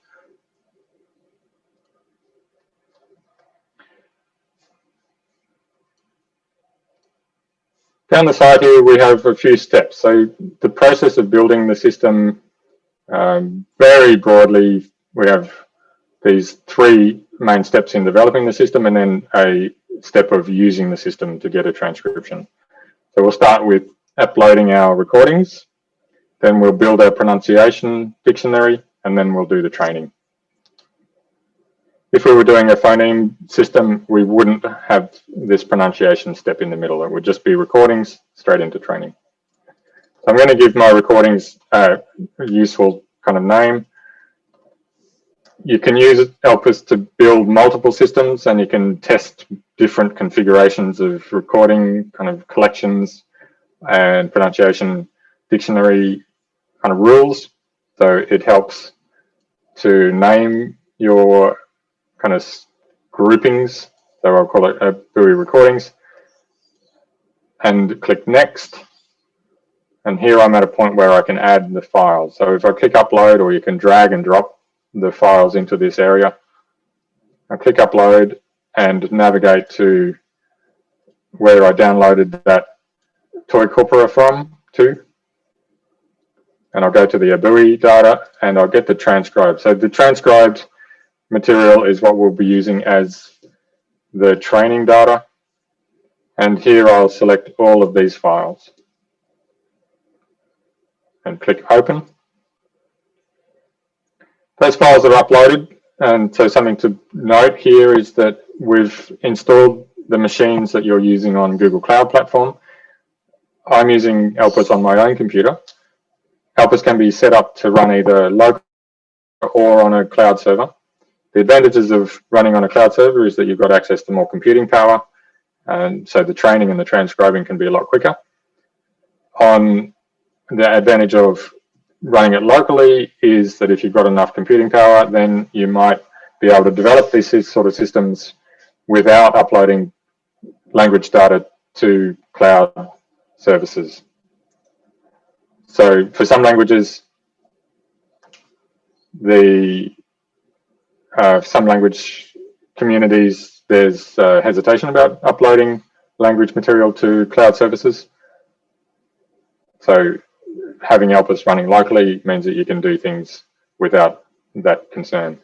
Speaker 1: Down the side here, we have a few steps. So the process of building the system, um, very broadly, we have these three main steps in developing the system and then a step of using the system to get a transcription. So we'll start with uploading our recordings, then we'll build our pronunciation dictionary, and then we'll do the training. If we were doing a phoneme system, we wouldn't have this pronunciation step in the middle. It would just be recordings straight into training. So I'm going to give my recordings a useful kind of name. You can use Elpis to build multiple systems and you can test different configurations of recording kind of collections and pronunciation dictionary kind of rules. So it helps to name your kind of groupings. So I'll call it uh, Abui recordings and click next. And here I'm at a point where I can add the files. So if I click upload or you can drag and drop the files into this area, I click upload and navigate to where I downloaded that toy corpora from to. And I'll go to the ABUI data and I'll get the transcribed. So the transcribed material is what we'll be using as the training data. And here I'll select all of these files and click open. Those files are uploaded. And so something to note here is that we've installed the machines that you're using on Google Cloud Platform. I'm using Elpis on my own computer. Elpis can be set up to run either local or on a cloud server. The advantages of running on a cloud server is that you've got access to more computing power, and so the training and the transcribing can be a lot quicker. On the advantage of running it locally is that if you've got enough computing power, then you might be able to develop these sort of systems without uploading language data to cloud services. So for some languages, the uh, some language communities, there's uh, hesitation about uploading language material to cloud services. So having Elpis running locally means that you can do things without that concern.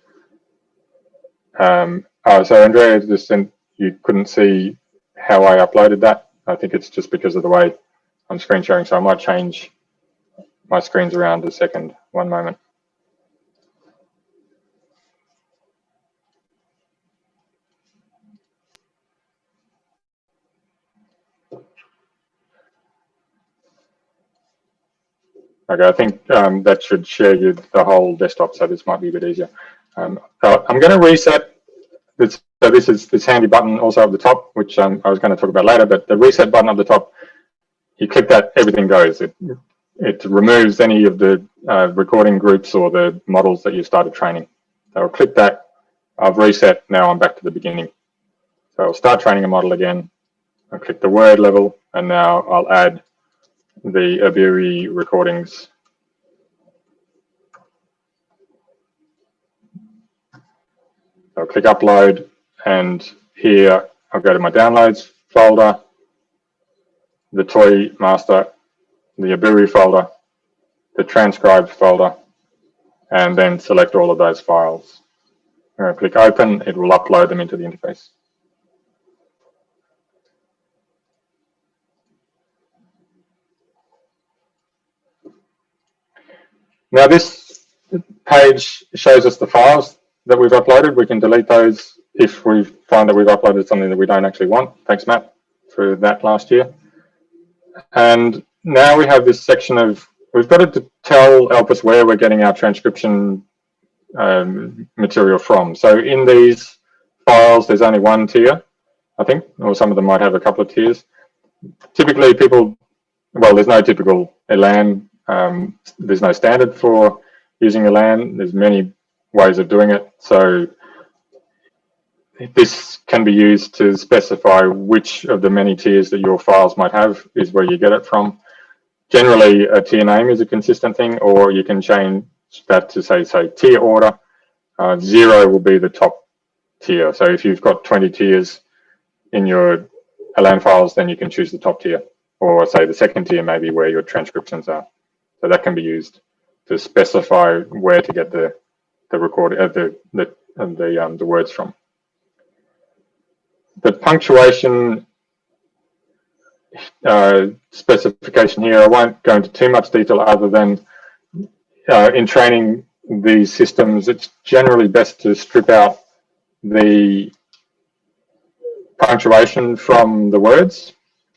Speaker 1: Um, oh, so Andrea just sent, you couldn't see how I uploaded that. I think it's just because of the way I'm screen sharing. So I might change my screens around a second. One moment. Okay, I think um, that should share you the whole desktop, so this might be a bit easier. Um, uh, I'm going to reset this. So this is this handy button also at the top, which um, I was going to talk about later. But the reset button at the top, you click that, everything goes. It it removes any of the uh, recording groups or the models that you started training. So I'll click that. I've reset. Now I'm back to the beginning. So I'll start training a model again. I'll click the word level, and now I'll add the Abui recordings. I'll click upload and here I'll go to my downloads folder, the toy master, the Abui folder, the transcribed folder, and then select all of those files. To click open, it will upload them into the interface. Now this page shows us the files that we've uploaded. We can delete those if we find that we've uploaded something that we don't actually want. Thanks, Matt, for that last year. And now we have this section of, we've got to tell Elpis where we're getting our transcription um, material from. So in these files, there's only one tier, I think, or some of them might have a couple of tiers. Typically people, well, there's no typical ELAN um, there's no standard for using ELAN. There's many ways of doing it. So this can be used to specify which of the many tiers that your files might have is where you get it from. Generally, a tier name is a consistent thing, or you can change that to say, say tier order. Uh, zero will be the top tier. So if you've got 20 tiers in your ELAN files, then you can choose the top tier, or say the second tier maybe where your transcriptions are. So that can be used to specify where to get the the record uh, the the the um, the words from. The punctuation uh, specification here, I won't go into too much detail other than uh, in training these systems, it's generally best to strip out the punctuation from the words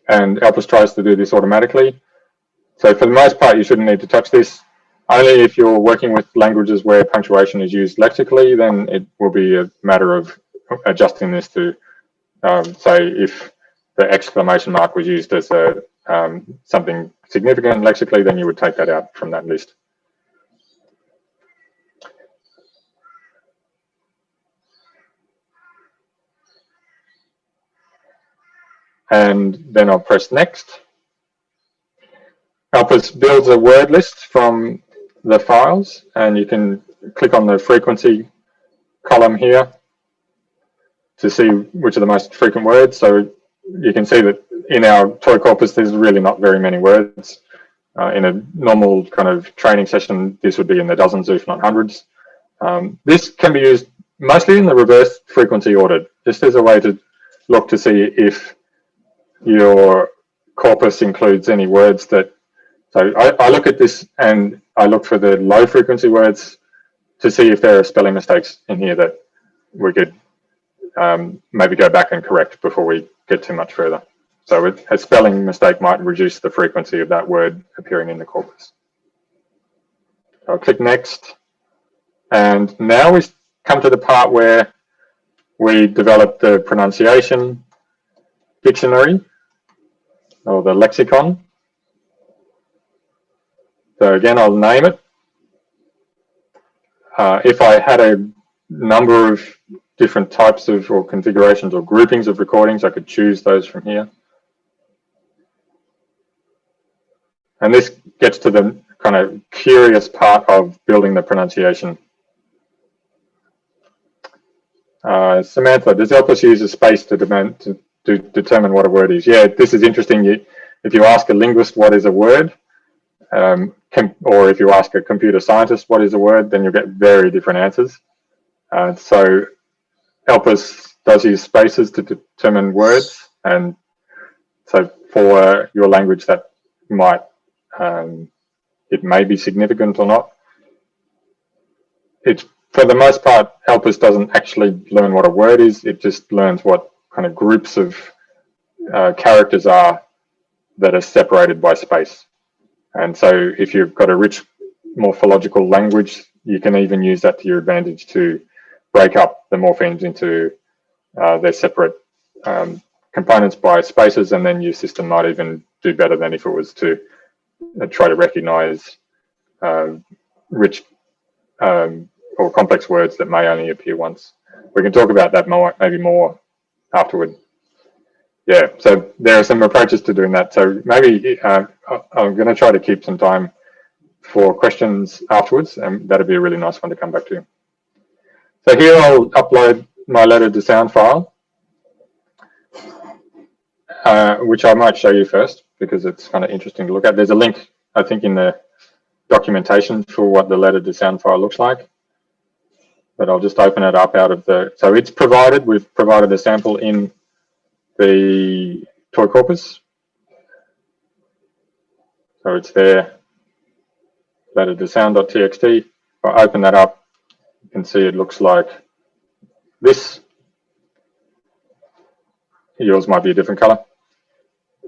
Speaker 1: and Elpis tries to do this automatically. So for the most part, you shouldn't need to touch this. Only if you're working with languages where punctuation is used lexically, then it will be a matter of adjusting this to, um, say, if the exclamation mark was used as a um, something significant lexically, then you would take that out from that list. And then I'll press next. Elpis builds a word list from the files and you can click on the frequency column here to see which are the most frequent words. So you can see that in our toy corpus, there's really not very many words. Uh, in a normal kind of training session, this would be in the dozens, if not hundreds. Um, this can be used mostly in the reverse frequency order, just as a way to look to see if your corpus includes any words that so I, I, look at this and I look for the low frequency words to see if there are spelling mistakes in here that we could um, maybe go back and correct before we get too much further. So a spelling mistake might reduce the frequency of that word appearing in the corpus. I'll click next. And now we come to the part where we develop the pronunciation dictionary or the lexicon. So again, I'll name it. Uh, if I had a number of different types of or configurations or groupings of recordings, I could choose those from here. And this gets to the kind of curious part of building the pronunciation. Uh, Samantha, does Elpis use a space to, demand, to, to, determine what a word is? Yeah, this is interesting. You, if you ask a linguist what is a word, um, or if you ask a computer scientist what is a word, then you'll get very different answers. Uh, so Elpis does use spaces to determine words. And so for your language that might, um, it may be significant or not. It's for the most part, Elpis doesn't actually learn what a word is. It just learns what kind of groups of uh, characters are that are separated by space. And so if you've got a rich morphological language, you can even use that to your advantage to break up the morphemes into uh, their separate um, components by spaces, and then your system might even do better than if it was to uh, try to recognize uh, rich um, or complex words that may only appear once. We can talk about that more, maybe more afterward. Yeah, so there are some approaches to doing that. So maybe uh, I'm going to try to keep some time for questions afterwards, and that'd be a really nice one to come back to. So here I'll upload my letter to sound file, uh, which I might show you first because it's kind of interesting to look at. There's a link, I think, in the documentation for what the letter to sound file looks like. But I'll just open it up out of the, so it's provided, we've provided a sample in the toy corpus. So it's there, that is to sound.txt. If I open that up, you can see it looks like this. Yours might be a different color.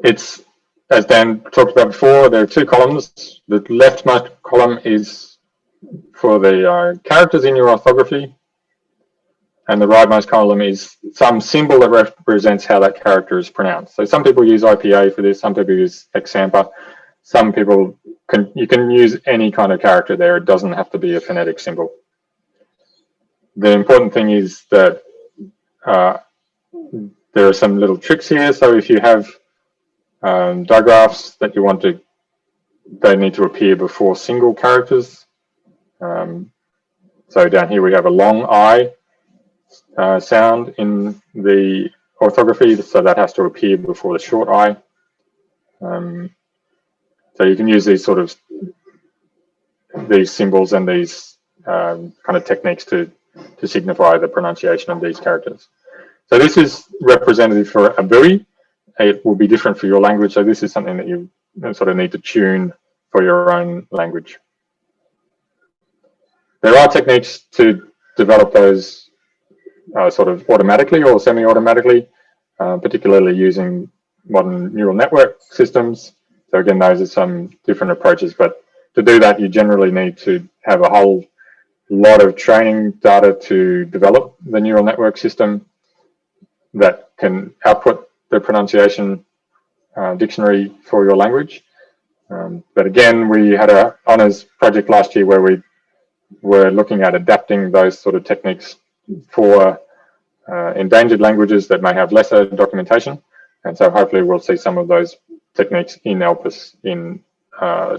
Speaker 1: It's, as Daan talked about before, there are two columns. The leftmost column is for the uh, characters in your orthography, and the rightmost column is some symbol that represents how that character is pronounced. So some people use IPA for this, some people use X-SAMPA, some people can, you can use any kind of character there. It doesn't have to be a phonetic symbol. The important thing is that uh, there are some little tricks here. So if you have um, digraphs that you want to, they need to appear before single characters. Um, so down here we have a long I uh, sound in the orthography, so that has to appear before the short I. Um, so you can use these sort of these symbols and these um, kind of techniques to to signify the pronunciation of these characters. So this is representative for Abui. It will be different for your language. So this is something that you sort of need to tune for your own language. There are techniques to develop those uh, sort of automatically or semi-automatically, uh, particularly using modern neural network systems. So again, those are some different approaches, but to do that, you generally need to have a whole lot of training data to develop the neural network system that can output the pronunciation uh, dictionary for your language. Um, but again, we had a honors project last year where we were looking at adapting those sort of techniques for uh, endangered languages that may have lesser documentation. And so hopefully we'll see some of those techniques in ELPIS in, uh,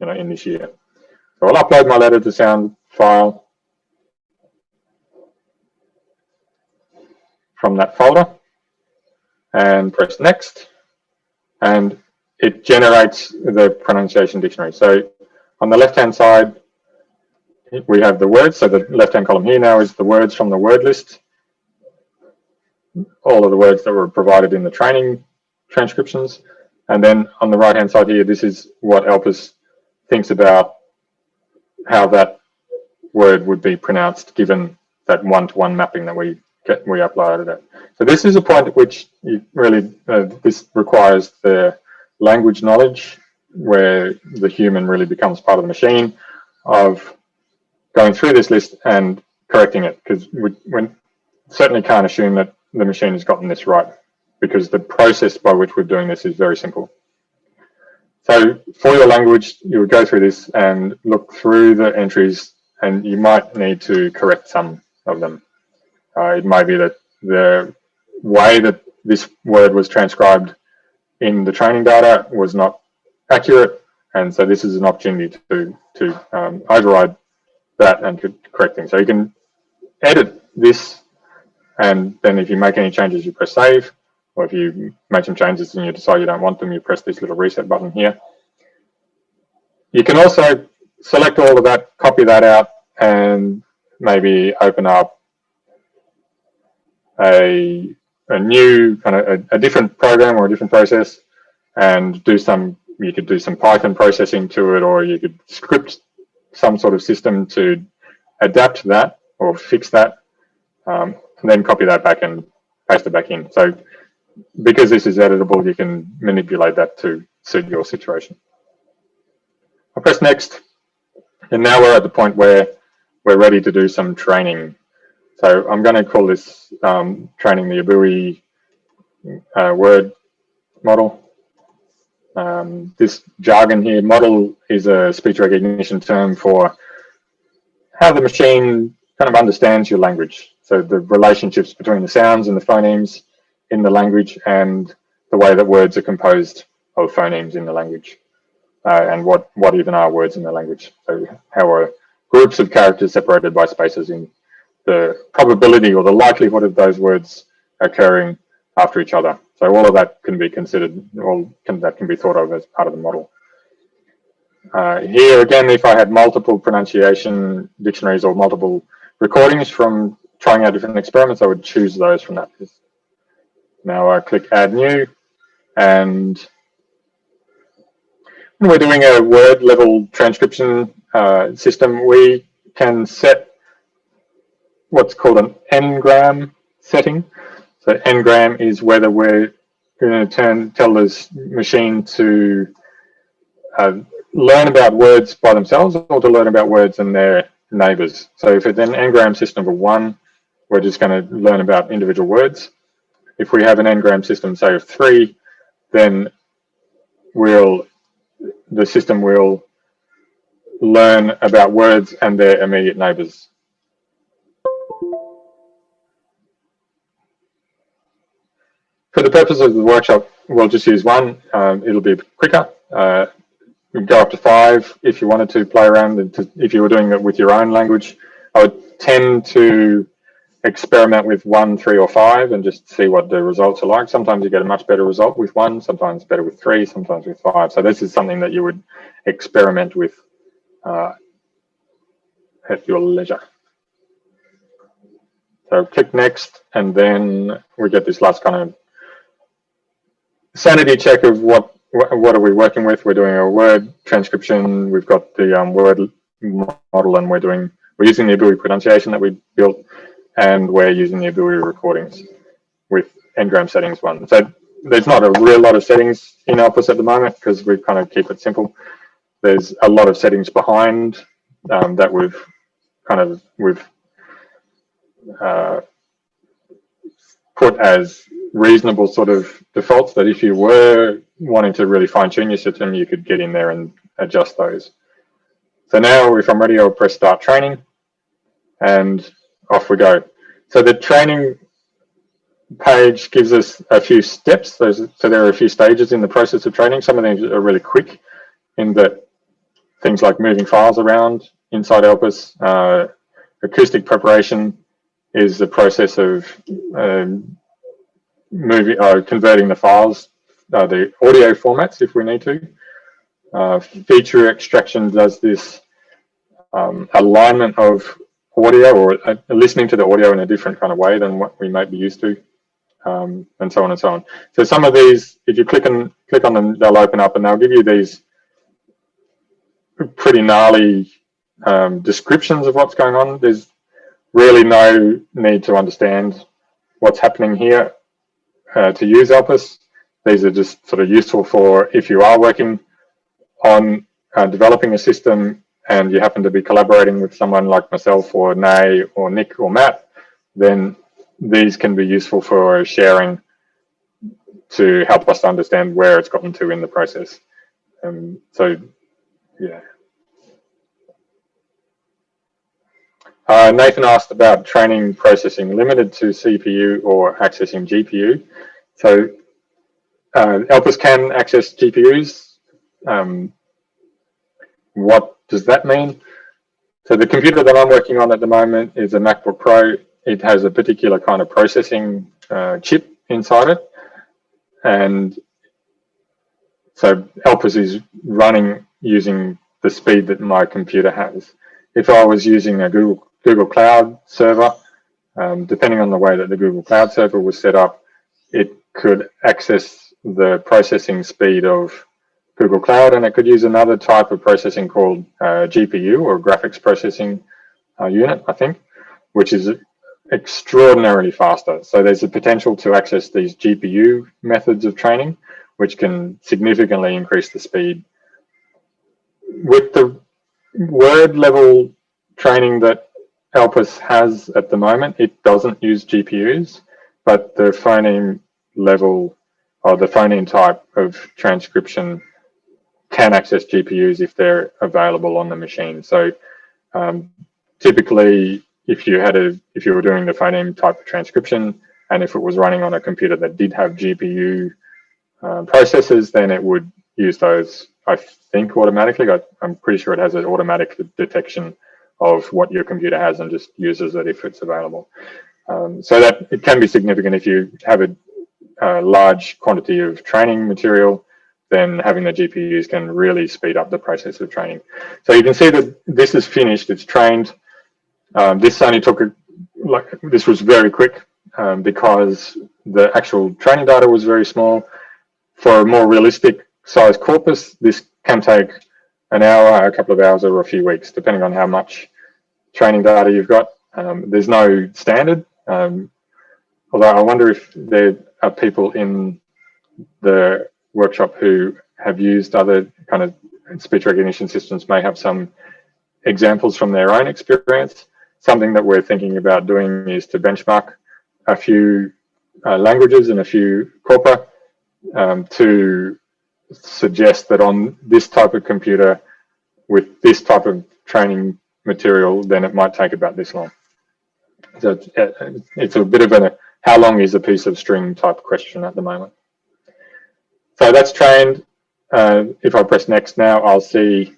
Speaker 1: you know, in this year. So I'll upload my letter to sound file from that folder and press next and it generates the pronunciation dictionary. So on the left hand side we have the words. So the left hand column here now is the words from the word list. All of the words that were provided in the training transcriptions. And then on the right hand side here, this is what Elpis thinks about how that word would be pronounced given that one-to-one -one mapping that we get, we uploaded it. So this is a point at which you really uh, this requires the language knowledge where the human really becomes part of the machine of going through this list and correcting it because we, we certainly can't assume that the machine has gotten this right because the process by which we're doing this is very simple. So for your language, you would go through this and look through the entries and you might need to correct some of them. Uh, it might be that the way that this word was transcribed in the training data was not accurate And so this is an opportunity to, to um, override that and to correct things. So you can edit this and then if you make any changes, you press save. Or if you make some changes and you decide you don't want them, you press this little reset button here. You can also select all of that, copy that out, and maybe open up a, a new kind of a, a different program or a different process and do some, you could do some Python processing to it, or you could script some sort of system to adapt that or fix that, um, and then copy that back and paste it back in. So because this is editable, you can manipulate that to suit your situation. I'll press next. And now we're at the point where we're ready to do some training. So I'm going to call this um, training the Abui uh, word model. Um, this jargon here, model is a speech recognition term for how the machine kind of understands your language. So the relationships between the sounds and the phonemes in the language and the way that words are composed of phonemes in the language uh, and what, what even are words in the language. So how are groups of characters separated by spaces in the probability or the likelihood of those words occurring after each other. So all of that can be considered, all can, that can be thought of as part of the model. Uh, here again, if I had multiple pronunciation dictionaries or multiple recordings from trying out different experiments, I would choose those from that list. Now I click add new and when we're doing a word level transcription uh, system, we can set what's called an n-gram setting. So n-gram is whether we're going to turn tell this machine to uh, learn about words by themselves or to learn about words and their neighbors. So if it's an n-gram system of one, we're just going to learn about individual words. If we have an n-gram system, say of three, then we'll the system will learn about words and their immediate neighbors. For the purpose of the workshop, we'll just use one. Um, it'll be quicker. Uh, can go up to five if you wanted to play around. and if you were doing it with your own language, I would tend to experiment with one, three, or five and just see what the results are like. Sometimes you get a much better result with one, sometimes better with three, sometimes with five. So this is something that you would experiment with uh, at your leisure. So click next, and then we get this last kind of sanity check of what what are we working with. We're doing a word transcription. We've got the um, word model, and we're doing we're using the Abui pronunciation that we built and we're using the Abui recordings with n-gram settings one. So there's not a real lot of settings in Elpis at the moment because we kind of keep it simple. There's a lot of settings behind um, that we've kind of we've uh, put as reasonable sort of defaults that if you were wanting to really fine tune your system, you could get in there and adjust those. So now if I'm ready, I'll press start training and off we go. So the training page gives us a few steps. so there are a few stages in the process of training. Some of them are really quick in that things like moving files around inside Elpis. Uh, acoustic preparation is the process of um, moving, uh, converting the files, uh, the audio formats if we need to. Uh, feature extraction does this um, alignment of audio or uh, listening to the audio in a different kind of way than what we might be used to, um, and so on and so on. So some of these, if you click and click on them, they'll open up and they'll give you these pretty gnarly um, descriptions of what's going on. There's really no need to understand what's happening here uh, to use Elpis. These are just sort of useful for if you are working on uh, developing a system and you happen to be collaborating with someone like myself or Nay or Nick or Matt, then these can be useful for sharing to help us understand where it's gotten to in the process. Um, so, yeah. Uh, Nathan asked about training processing limited to CPU or accessing GPU. So uh, Elpis can access GPUs. Um, what does that mean? So the computer that I'm working on at the moment is a MacBook Pro. It has a particular kind of processing uh, chip inside it. And so Elpis is running using the speed that my computer has. If I was using a Google, Google Cloud server, um, depending on the way that the Google Cloud server was set up, it could access the processing speed of Google Cloud and it could use another type of processing called uh, GPU or graphics processing uh, unit, I think, which is extraordinarily faster. So there's a potential to access these GPU methods of training, which can significantly increase the speed. With the word level training that Elpis has at the moment, it doesn't use GPUs, but the phoneme level or the phoneme type of transcription can access GPUs if they're available on the machine. So um, typically, if you had a if you were doing the phoneme type of transcription, and if it was running on a computer that did have GPU uh, processors, then it would use those. I think automatically. I, I'm pretty sure it has an automatic detection of what your computer has and just uses it if it's available. Um, so that it can be significant if you have a, a, large quantity of training material, then having the GPUs can really speed up the process of training. So you can see that this is finished, it's trained. Um, this only took, a, like this was very quick um, because the actual training data was very small. For a more realistic size corpus, this can take an hour, a couple of hours, or a few weeks, depending on how much training data you've got. Um, there's no standard, um, although I wonder if there are people in the workshop who have used other kind of speech recognition systems may have some examples from their own experience. Something that we're thinking about doing is to benchmark a few uh, languages and a few corpora um, to suggest that on this type of computer with this type of training material, then it might take about this long. So it's, uh, a bit of a how long is a piece of string type question at the moment. So that's trained. Uh, if I press next now, I'll see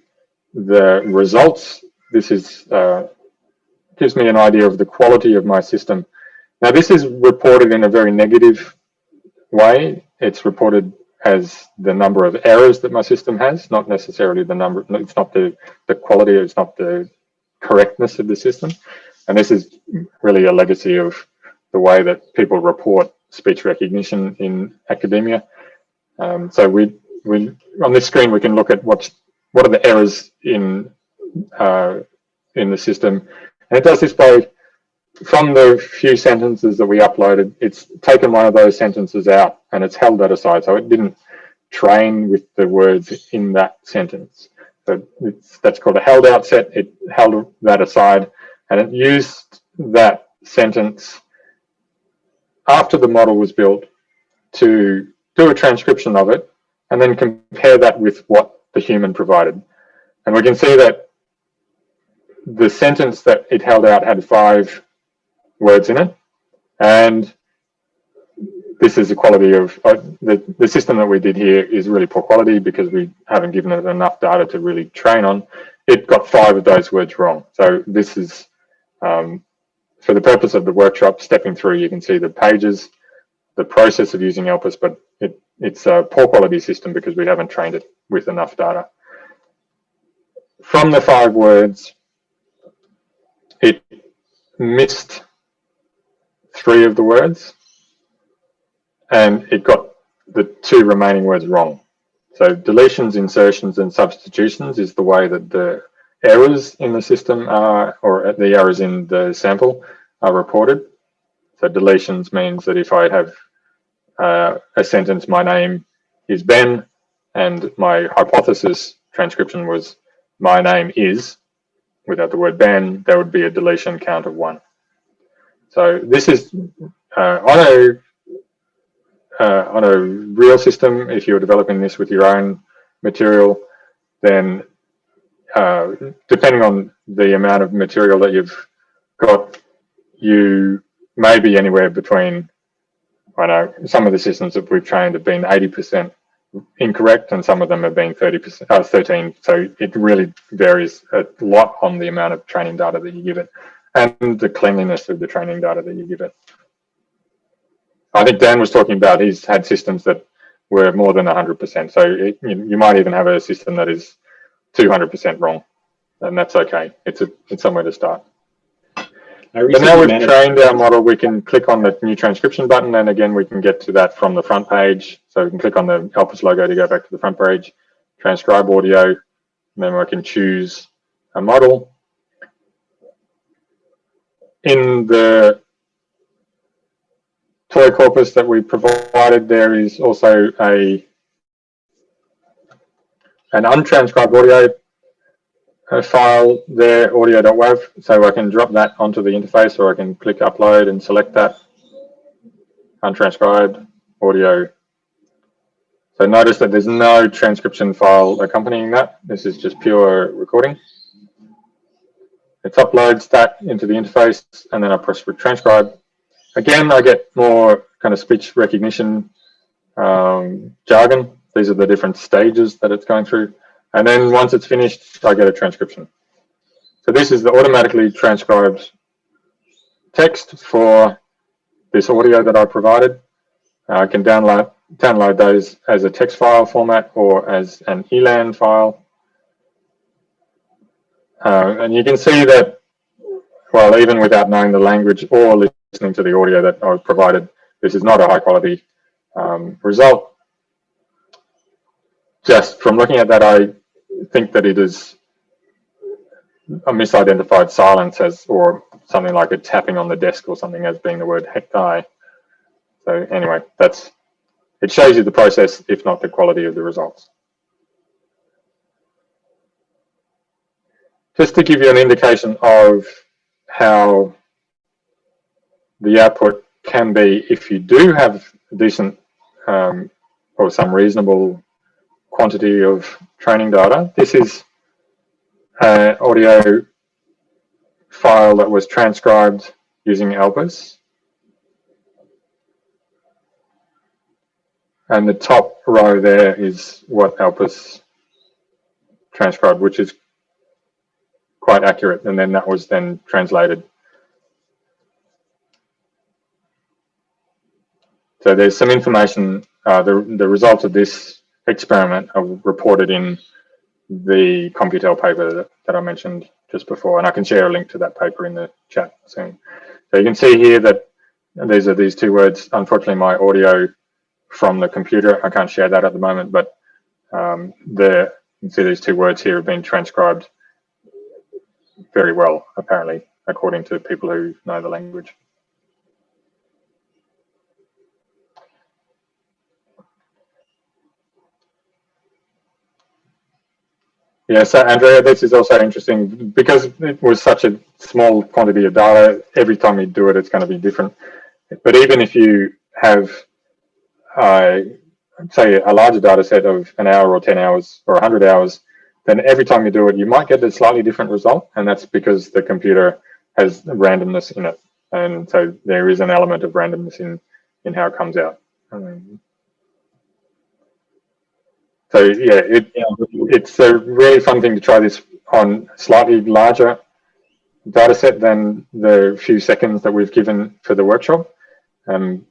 Speaker 1: the results. This is uh, gives me an idea of the quality of my system. Now this is reported in a very negative way. It's reported as the number of errors that my system has, not necessarily the number, it's not the, the quality, it's not the correctness of the system. And this is really a legacy of the way that people report speech recognition in academia. Um, so we, we on this screen we can look at what's what are the errors in uh, in the system, and it does this by from the few sentences that we uploaded, it's taken one of those sentences out and it's held that aside. So it didn't train with the words in that sentence. So that's called a held out set. It held that aside and it used that sentence after the model was built to do a transcription of it and then compare that with what the human provided. And we can see that the sentence that it held out had five words in it. And this is the quality of uh, the, the system that we did here is really poor quality because we haven't given it enough data to really train on. It got five of those words wrong. So this is, um, for the purpose of the workshop, stepping through, you can see the pages, the process of using Elpis, but it, it's a poor quality system because we haven't trained it with enough data. From the five words, it missed three of the words and it got the two remaining words wrong. So deletions, insertions, and substitutions is the way that the errors in the system are, or the errors in the sample are reported. So deletions means that if I have uh, a sentence, my name is Ben, and my hypothesis transcription was my name is, without the word Ben, there would be a deletion count of one. So this is uh, on a uh, on a real system, if you're developing this with your own material, then uh, depending on the amount of material that you've got, you may be anywhere between, I know, some of the systems that we've trained have been 80% incorrect and some of them have been 30%, uh, 13. So it really varies a lot on the amount of training data that you give it and the cleanliness of the training data that you give it. I think Daan was talking about he's had systems that were more than 100%. So it, you, you might even have a system that is 200% wrong and that's okay. It's a it's somewhere to start. But now we've trained our model, we can click on the new transcription button and again, we can get to that from the front page. So we can click on the Elpis logo to go back to the front page, transcribe audio, and then I can choose a model. In the toy corpus that we provided, there is also a an untranscribed audio uh, file there, audio.wav, so I can drop that onto the interface or I can click upload and select that. Untranscribed audio. So notice that there's no transcription file accompanying that. This is just pure recording. It uploads that into the interface and then I press transcribe. Again, I get more kind of speech recognition um, jargon. These are the different stages that it's going through. And then once it's finished, I get a transcription. So this is the automatically transcribed text for this audio that I provided. Uh, I can download download those as a text file format or as an ELAN file. Uh, and you can see that, well, even without knowing the language or listening to the audio that I provided, this is not a high quality um, result. Just from looking at that, I think that it is a misidentified silence as, or something like a tapping on the desk or something as being the word hecti. So anyway, that's, it shows you the process, if not the quality of the results. Just to give you an indication of how the output can be if you do have a decent um, or some reasonable quantity of training data. This is an audio file that was transcribed using Elpis. And the top row there is what Elpis transcribed, which is quite accurate. And then that was then translated. So there's some information, uh, the, the results of this experiment are reported in the Computel paper that, that I mentioned just before, and I can share a link to that paper in the chat soon. So you can see here that these are these two words. Unfortunately, my audio from the computer, I can't share that at the moment, but um, the, you can see these two words here have been transcribed very well, apparently, according to people who know the language. Yeah, so Andrea, this is also interesting because it was such a small quantity of data. Every time you do it, it's going to be different. But even if you have, uh, say, a larger data set of an hour or 10 hours or 100 hours, then every time you do it, you might get a slightly different result. And that's because the computer has randomness in it. And so there is an element of randomness in, in how it comes out. Um, so yeah, it, it's a really fun thing to try this on slightly larger data set than the few seconds that we've given for the workshop. Um,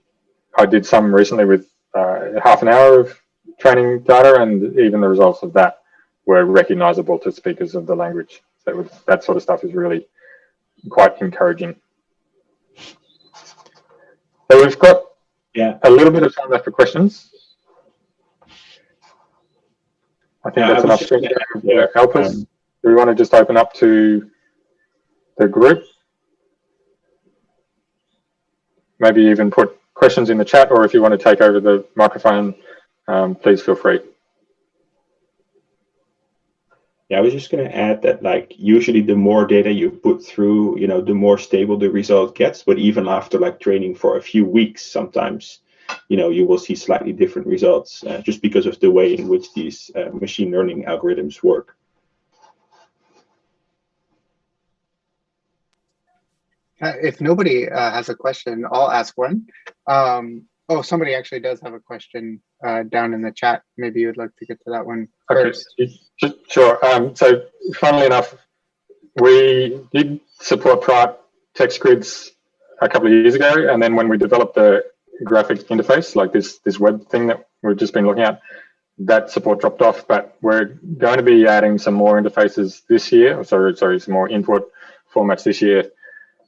Speaker 1: I did some recently with uh, half an hour of training data and even the results of that were recognizable to speakers of the language. So was, that sort of stuff is really quite encouraging. So we've got
Speaker 4: Yeah.
Speaker 1: a little bit of time left for questions. I think
Speaker 4: Yeah,
Speaker 1: that's enough
Speaker 4: was
Speaker 1: screen
Speaker 4: just
Speaker 1: share
Speaker 4: gonna-
Speaker 1: to help us.
Speaker 4: um,
Speaker 1: Do we want to just open up to the group? Maybe even put questions in the chat, or if you want to take over the microphone, um, please feel free.
Speaker 4: Yeah, I was just going to add that, like, usually the more data you put through, you know, the more stable the result gets. But even after like training for a few weeks, sometimes, you know, you will see slightly different results uh, just because of the way in which these uh, machine learning algorithms work.
Speaker 2: Uh, If nobody uh, has a question, I'll ask one. Um, oh, somebody actually does have a question uh, down in the chat. Maybe you'd like to get to that one
Speaker 1: Okay, Sure. Um, so funnily enough, we did support Praat text grids a couple of years ago. And then when we developed the graphic interface, like this, this web thing that we've just been looking at, that support dropped off, but we're going to be adding some more interfaces this year. Sorry, sorry, some more input formats this year.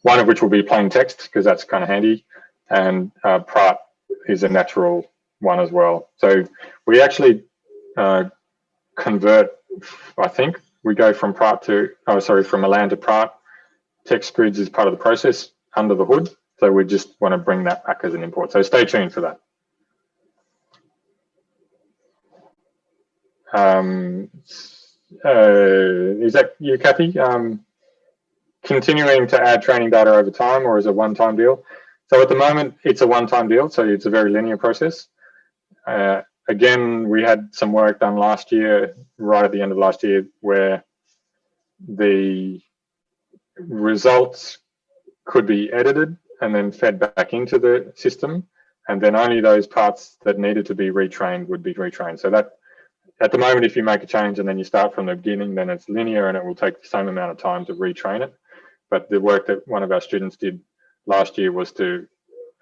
Speaker 1: One of which will be plain text because that's kind of handy. And uh, is a natural one as well. So we actually uh, convert, I think we go from Praat to, oh, sorry, from Elan to Praat. Text grids is part of the process under the hood. So we just want to bring that back as an import. So stay tuned for that. Um, uh, is that you, Kathy? Um, continuing to add training data over time or is it one-time deal? So at the moment, it's a one-time deal. So it's a very linear process. Uh, again, we had some work done last year, right at the end of last year, where the results could be edited and then fed back into the system. And then only those parts that needed to be retrained would be retrained. So that at the moment, if you make a change and then you start from the beginning, then it's linear and it will take the same amount of time to retrain it. But the work that one of our students did last year was to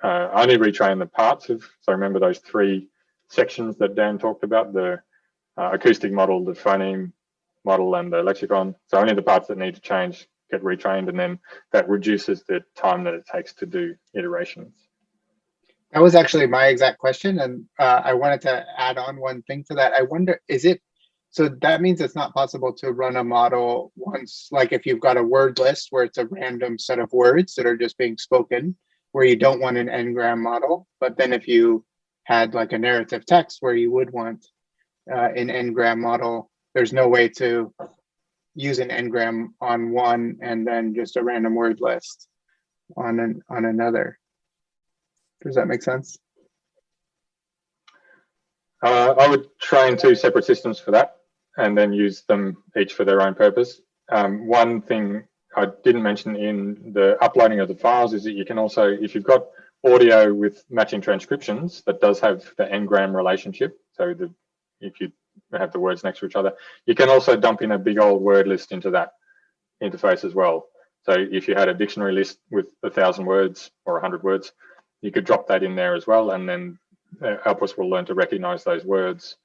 Speaker 1: uh, only retrain the parts of, so remember those three sections that Daan talked about, the uh, acoustic model, the phoneme model and the lexicon. So only the parts that need to change get retrained and then that reduces the time that it takes to do iterations.
Speaker 2: That was actually my exact question, and uh, I wanted to add on one thing to that. I wonder, is it, so that means it's not possible to run a model once, like if you've got a word list where it's a random set of words that are just being spoken, where you don't want an n-gram model, but then if you had like a narrative text where you would want uh, an n-gram model, there's no way to use an n-gram on one and then just a random word list on an on another. Does that make sense?
Speaker 1: Uh, I would train two separate systems for that and then use them each for their own purpose. Um, one thing I didn't mention in the uploading of the files is that you can also, if you've got audio with matching transcriptions that does have the n-gram relationship, so the if you have the words next to each other, you can also dump in a big old word list into that interface as well. So if you had a dictionary list with a thousand words or a hundred words, you could drop that in there as well, and then uh, Elpis will learn to recognize those words,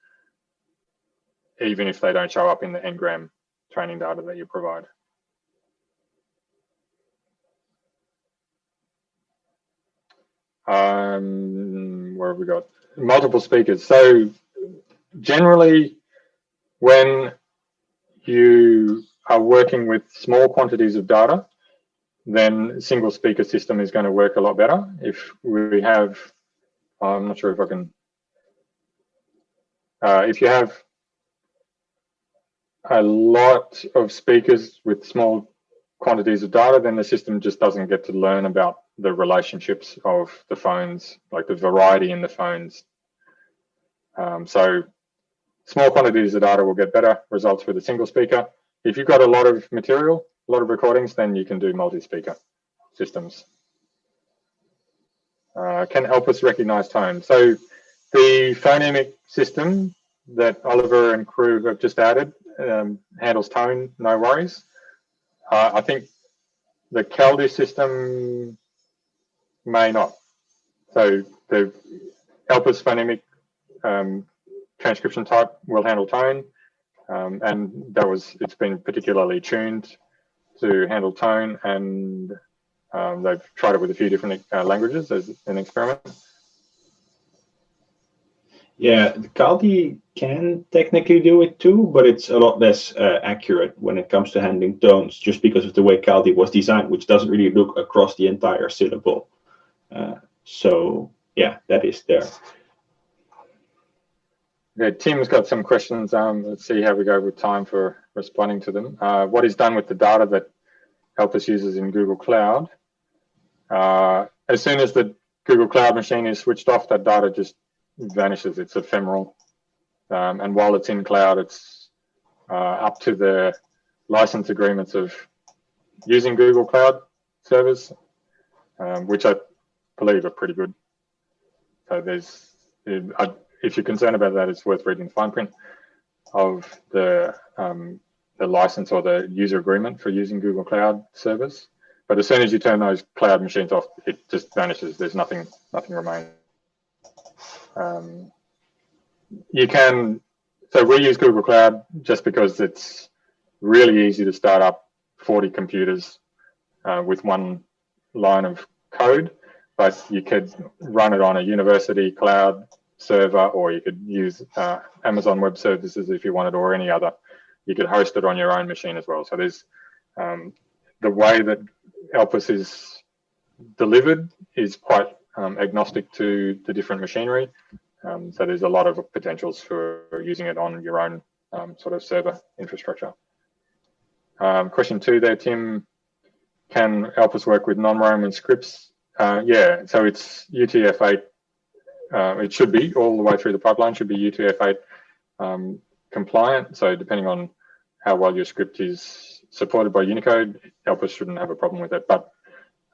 Speaker 1: even if they don't show up in the n-gram training data that you provide. Um, where have we got? Multiple speakers. So generally, when you are working with small quantities of data, then single speaker system is going to work a lot better. If we have, I'm not sure if I can, uh, if you have a lot of speakers with small quantities of data, then the system just doesn't get to learn about the relationships of the phones, like the variety in the phones. Um, so small quantities of data will get better results with a single speaker. If you've got a lot of material, a lot of recordings, then you can do multi-speaker systems. Uh, can help us recognize tone. So the phonemic system that Oliver and crew have just added um, handles tone, no worries. Uh, I think the Kaldi system may not. So the Elpis phonemic um, transcription type will handle tone, um, and that was it's been particularly tuned to handle tone, and um, they've tried it with a few different uh, languages as an experiment.
Speaker 4: Yeah, Kaldi can technically do it too, but it's a lot less uh, accurate when it comes to handling tones, just because of the way Kaldi was designed, which doesn't really look across the entire syllable. Uh, so yeah, that is there.
Speaker 1: Yeah, Tim's got some questions. Um, let's see how we go with time for responding to them. Uh, what is done with the data that Elpis uses in Google Cloud? Uh, as soon as the Google Cloud machine is switched off, that data just vanishes. It's ephemeral. Um, and while it's in cloud, it's uh, up to the license agreements of using Google Cloud servers, um, which I believe are pretty good. So there's, if you're concerned about that, it's worth reading the fine print of the um, the license or the user agreement for using Google Cloud service. But as soon as you turn those cloud machines off, it just vanishes. There's nothing, nothing remains. Um, you can, so we use Google Cloud just because it's really easy to start up 40 computers uh, with one line of code, but you could run it on a university cloud server, or you could use uh, Amazon Web Services if you wanted, or any other. You could host it on your own machine as well. So there's um, the way that Elpis is delivered is quite um, agnostic to the different machinery. Um, so there's a lot of potentials for using it on your own um, sort of server infrastructure. Um, question two there, Tim, can Elpis work with non-Roman scripts? Uh, yeah, so it's UTF-8. Uh, it should be all the way through the pipeline, should be UTF-8 um, compliant. So depending on how well your script is supported by Unicode, Elpis shouldn't have a problem with it. But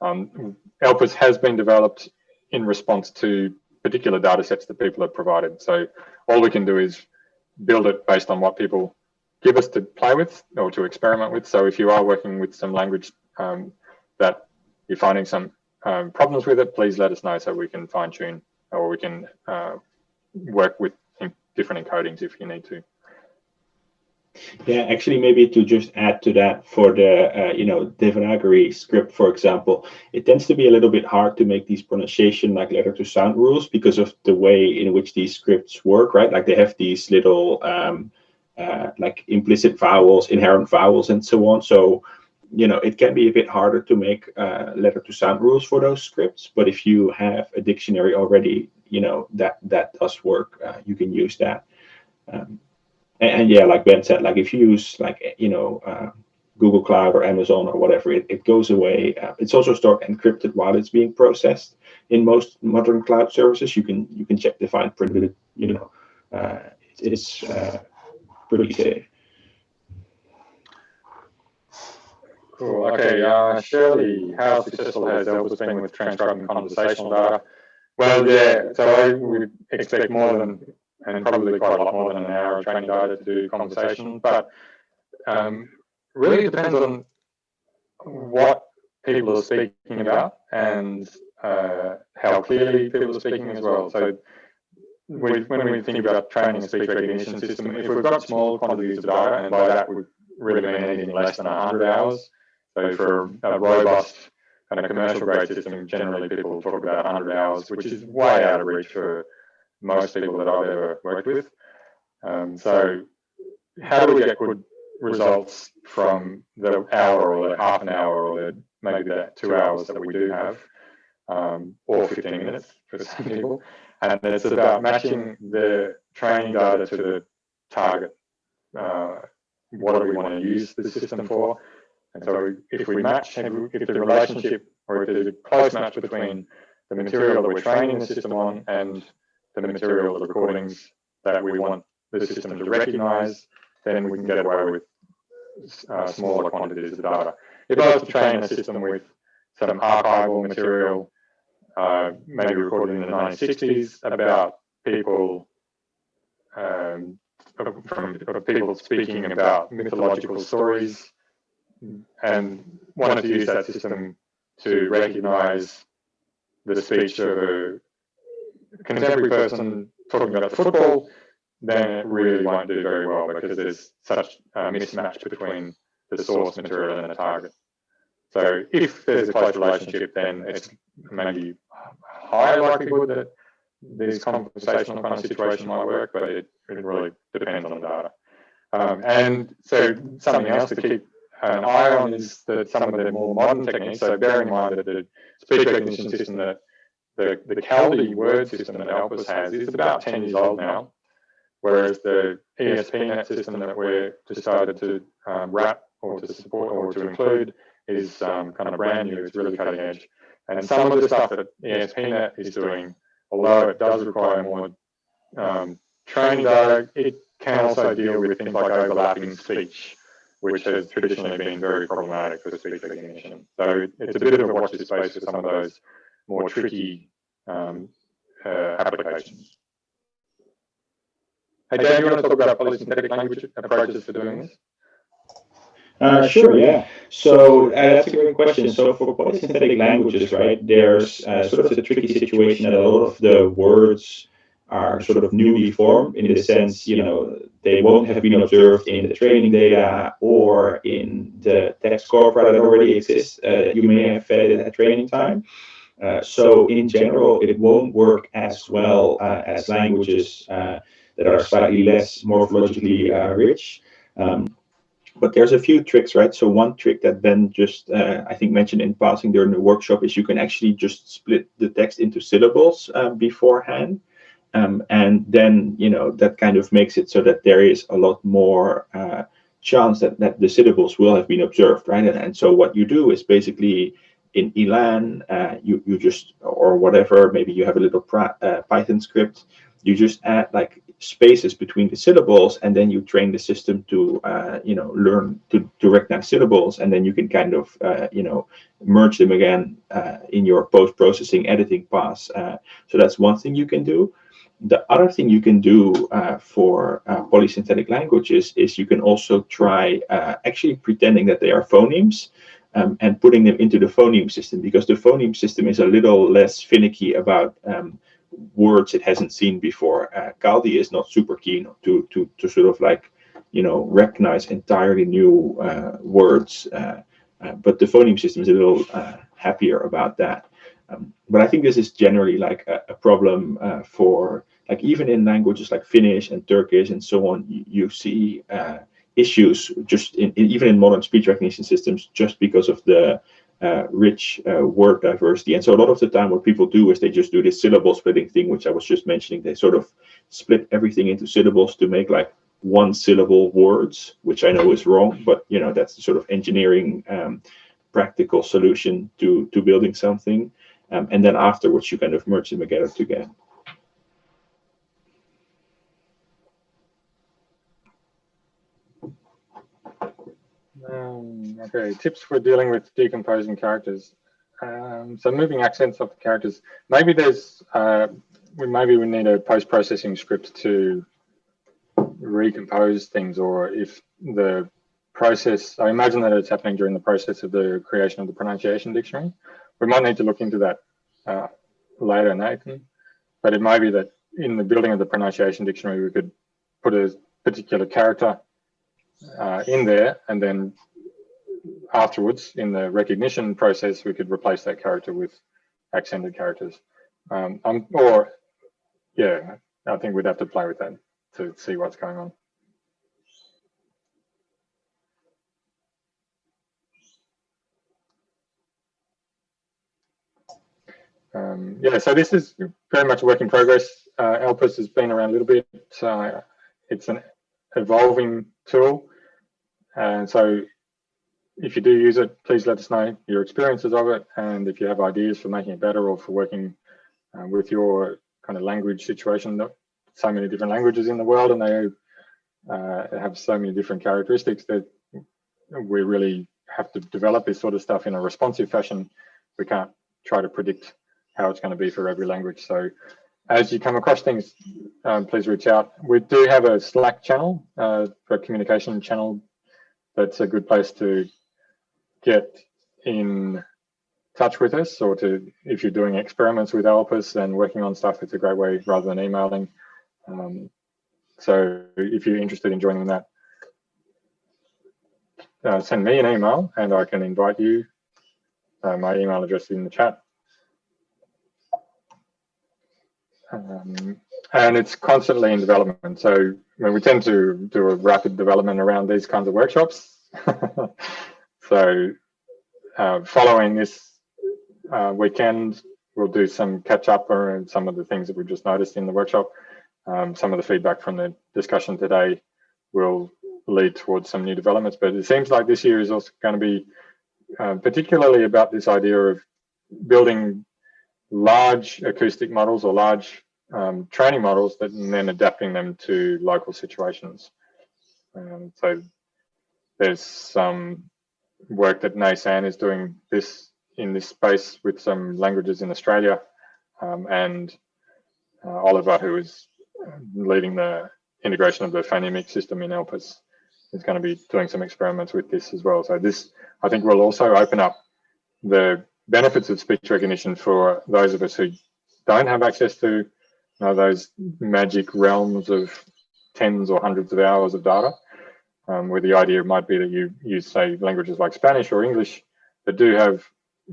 Speaker 1: um, has been developed in response to particular data sets that people have provided. So all we can do is build it based on what people give us to play with or to experiment with. So if you are working with some language um, that you're finding some um, problems with it, please let us know so we can fine tune or we can uh, work with different encodings if you need to.
Speaker 4: Yeah, actually, maybe to just add to that for the, uh, you know, Devanagari script, for example, it tends to be a little bit hard to make these pronunciation like letter to sound rules because of the way in which these scripts work, right? Like they have these little um, uh, like implicit vowels, inherent vowels, and so on. So, you know, it can be a bit harder to make uh, letter to sound rules for those scripts. But if you have a dictionary already, you know, that that does work. Uh, you can use that. Um, and, and, yeah, like Ben said, like if you use like you know uh, Google Cloud or Amazon or whatever, it, it goes away. Uh, it's also stored encrypted while it's being processed. In most modern cloud services, you can you can check the fine print. You know, uh, it is uh, pretty safe.
Speaker 1: Cool. Okay. Uh, Shirley, how successful has Elpis been with transcribing conversational data? Well, yeah. So I would expect more than and probably quite a lot more than an hour of training data to do conversation. But um, really, depends on what people are speaking about and uh, how clearly people are speaking as well. So we, when we think about training a speech recognition system, if we've got small quantities of data, and by that we really mean anything less than 100 hours, so for a robust kind of commercial grade system, generally people talk about 100 hours, which is way out of reach for most people that I've ever worked with. Um, so how do we get good results from the hour or the half an hour or the maybe the two hours that we do have, um, or 15 minutes for some people. And it's about matching the training data to the target. Uh, what do we want to use the system for? And so if we match, if the relationship or if there's a close match between the material that we're training the system on and the material, the recordings that we want the system to recognize, then we can get away with uh, smaller quantities of data. If I was to train a system with some archival material, uh, maybe recorded in the 1960s, about people um, from people speaking about mythological stories, and wanted to use that system to recognize the speech of a contemporary person talking about football, then it really won't do very well because there's such a mismatch between the source material and the target. So if there's a close relationship, then it's maybe higher likelihood that this conversational kind of situation might work, but it, it really depends on the data. Um, and so something else to keep an eye on is that some of the more modern techniques, so bear in mind that the speech recognition system that the, the Kaldi word system that Elpis has is about 10 years old now, whereas the ESPNet system that we're decided to um, wrap or to support or to include is um, kind of brand new, it's really cutting edge. And some of the stuff that ESPNet is doing, although it does require more um, training data, it can also deal with things like overlapping speech, which has traditionally been very problematic for speech recognition. So it's a bit of a watch this space for some of those more tricky um, uh, applications. Hey, Daan, you want to talk about polysynthetic language approaches for doing this?
Speaker 4: Uh, sure, yeah. So uh, that's a great question. So for polysynthetic languages, right, there's uh, sort of the tricky situation that a lot of the words are sort of newly formed in the sense, you know, they won't have been observed in the training data or in the text corpora that already exists. Uh, you may have fed it at training time. Uh, so in general, it won't work as well uh, as languages uh, that are slightly less morphologically uh, rich. Um, but there's a few tricks, right? So one trick that Ben just, uh, I think, mentioned in passing during the workshop is you can actually just split the text into syllables beforehand. Um, and then, you know, that kind of makes it so that there is a lot more chance that, that the syllables will have been observed, right? And, and so what you do is basically in Elan, uh, you, you just, or whatever, maybe you have a little uh, Python script, you just add like spaces between the syllables and then you train the system to uh, you know learn to, to recognize syllables and then you can kind of uh, you know merge them again uh, in your post-processing editing pass uh, so that's one thing you can do. The other thing you can do for polysynthetic languages is you can also try actually pretending that they are phonemes um, and putting them into the phoneme system because the phoneme system is a little less finicky about um, words it hasn't seen before. Uh, Kaldi is not super keen to to to sort of like you know recognize entirely new uh, words, uh, uh but the phoneme system is a little uh, happier about that. Um, but I think this is generally like a, a problem uh, for like even in languages like Finnish and Turkish and so on, you, you see issues just in, in, even in modern speech recognition systems just because of the uh, rich uh, word diversity. And so a lot of the time what people do is they just do this syllable splitting thing, which I was just mentioning. They sort of split everything into syllables to make like one syllable words, which I know is wrong, but you know, that's the sort of engineering um, practical solution to, to building something. Um, and then afterwards you kind of merge them together together.
Speaker 1: Um, okay, tips for dealing with decomposing characters. Um, so moving accents off the characters. Maybe there's, uh, we maybe we need a post-processing script to recompose things, or if the process, I imagine that it's happening during the process of the creation of the pronunciation dictionary. We might need to look into that uh, later, Nathan. But it might be that in the building of the pronunciation dictionary, we could put a particular character uh, in there and then afterwards in the recognition process we could replace that character with accented characters. Um, um, or yeah I think we'd have to play with that to see what's going on. Um, yeah so this is very much a work in progress. Uh, Elpis has been around a little bit uh, it's an evolving tool. And so if you do use it, please let us know your experiences of it. And if you have ideas for making it better or for working uh, with your kind of language situation, so many different languages in the world and they uh, have so many different characteristics that we really have to develop this sort of stuff in a responsive fashion. We can't try to predict how it's going to be for every language. So as you come across things, um, please reach out. We do have a Slack channel, uh, a communication channel that's a good place to get in touch with us or to if you're doing experiments with Elpis and working on stuff, it's a great way rather than emailing. Um, so if you're interested in joining that, uh, send me an email and I can invite you. Uh, my email address is in the chat. Um, and it's constantly in development. So when we tend to do a rapid development around these kinds of workshops. so uh, following this uh, weekend, we'll do some catch up on some of the things that we've just noticed in the workshop. Um, some of the feedback from the discussion today will lead towards some new developments, but it seems like this year is also going to be uh, particularly about this idea of building large acoustic models or large um, training models that, and then adapting them to local situations. Um, so there's some work that NAISAN is doing this in this space with some languages in Australia. Um, and uh, Oliver, who is leading the integration of the phonemic system in ELPIS, is going to be doing some experiments with this as well. So this, I think, will also open up the benefits of speech recognition for those of us who don't have access to you know, those magic realms of tens or hundreds of hours of data, um, where the idea might be that you use, say, languages like Spanish or English that do have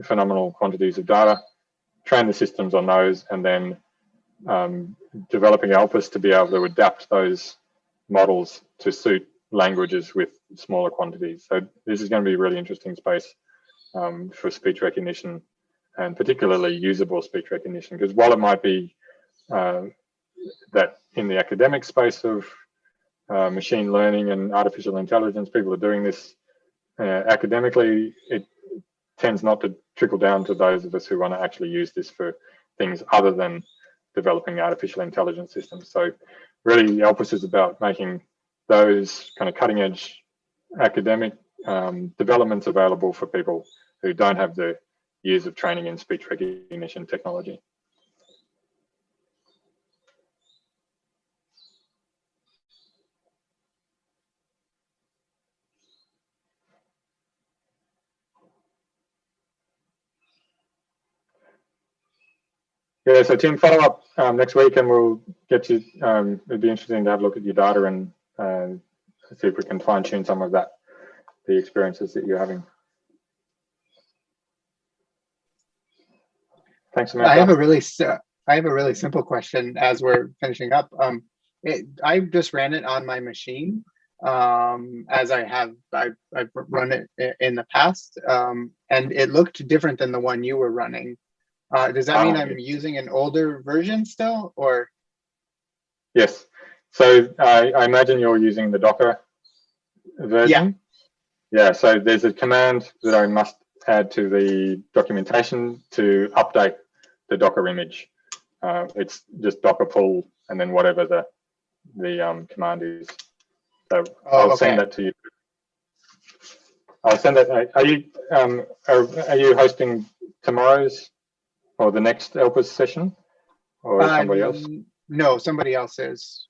Speaker 1: phenomenal quantities of data, train the systems on those, and then um, developing ELPIS to be able to adapt those models to suit languages with smaller quantities. So this is going to be a really interesting space um, for speech recognition and particularly usable speech recognition because while it might be uh, that in the academic space of uh, machine learning and artificial intelligence, people are doing this uh, academically, it tends not to trickle down to those of us who want to actually use this for things other than developing artificial intelligence systems. So really ELPIS is about making those kind of cutting edge academic um, developments available for people who don't have the years of training in speech recognition technology. Yeah, so Tim, follow up um, next week and we'll get you, um, it'd be interesting to have a look at your data and uh, see if we can fine tune some of that, the experiences that you're having. Thanks, Samantha.
Speaker 2: I have a really I have a really simple question as we're finishing up. Um, it, I just ran it on my machine um, as I have I've, I've run it in the past, um, and it looked different than the one you were running. Uh, does that mean
Speaker 1: Oh.
Speaker 2: I'm using an older version still, or
Speaker 1: Yes. So I, I imagine you're using the Docker version. Yeah. Yeah. So there's a command that I must add to the documentation to update the Docker image. Uh, it's just Docker pull and then whatever the the um, command is. So
Speaker 2: Oh,
Speaker 1: I'll send that to you. I'll send that. Are you um, are, are you hosting tomorrow's or the next ELPIS session, or somebody else?
Speaker 2: Um, No, somebody else is.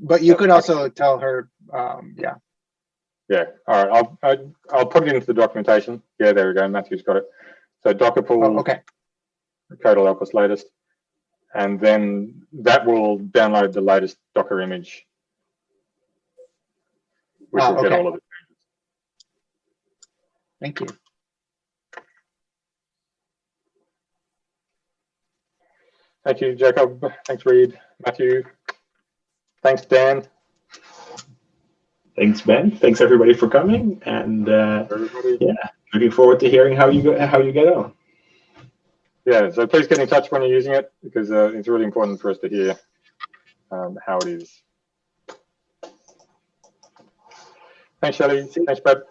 Speaker 2: But you
Speaker 1: Yeah,
Speaker 2: could
Speaker 1: okay.
Speaker 2: also tell her, um, yeah.
Speaker 1: Yeah, all right. I'll I, I'll put it into the documentation. Yeah, there we go. Matthew's got it. So Docker pull
Speaker 2: Oh, okay.
Speaker 1: CoEDL Elpis latest, and then that will download the latest Docker image, which
Speaker 2: Ah,
Speaker 1: will get all of it.
Speaker 2: Thank you.
Speaker 1: Thank you, Jacob. Thanks, Reed. Matthew. Thanks, Daan.
Speaker 4: Thanks, Ben. Thanks everybody for coming, and uh, Yeah. looking forward to hearing how you go, how you get on.
Speaker 1: Yeah. So please get in touch when you're using it because uh, it's really important for us to hear um, how it is. Thanks, Shelley. Thanks, Brad.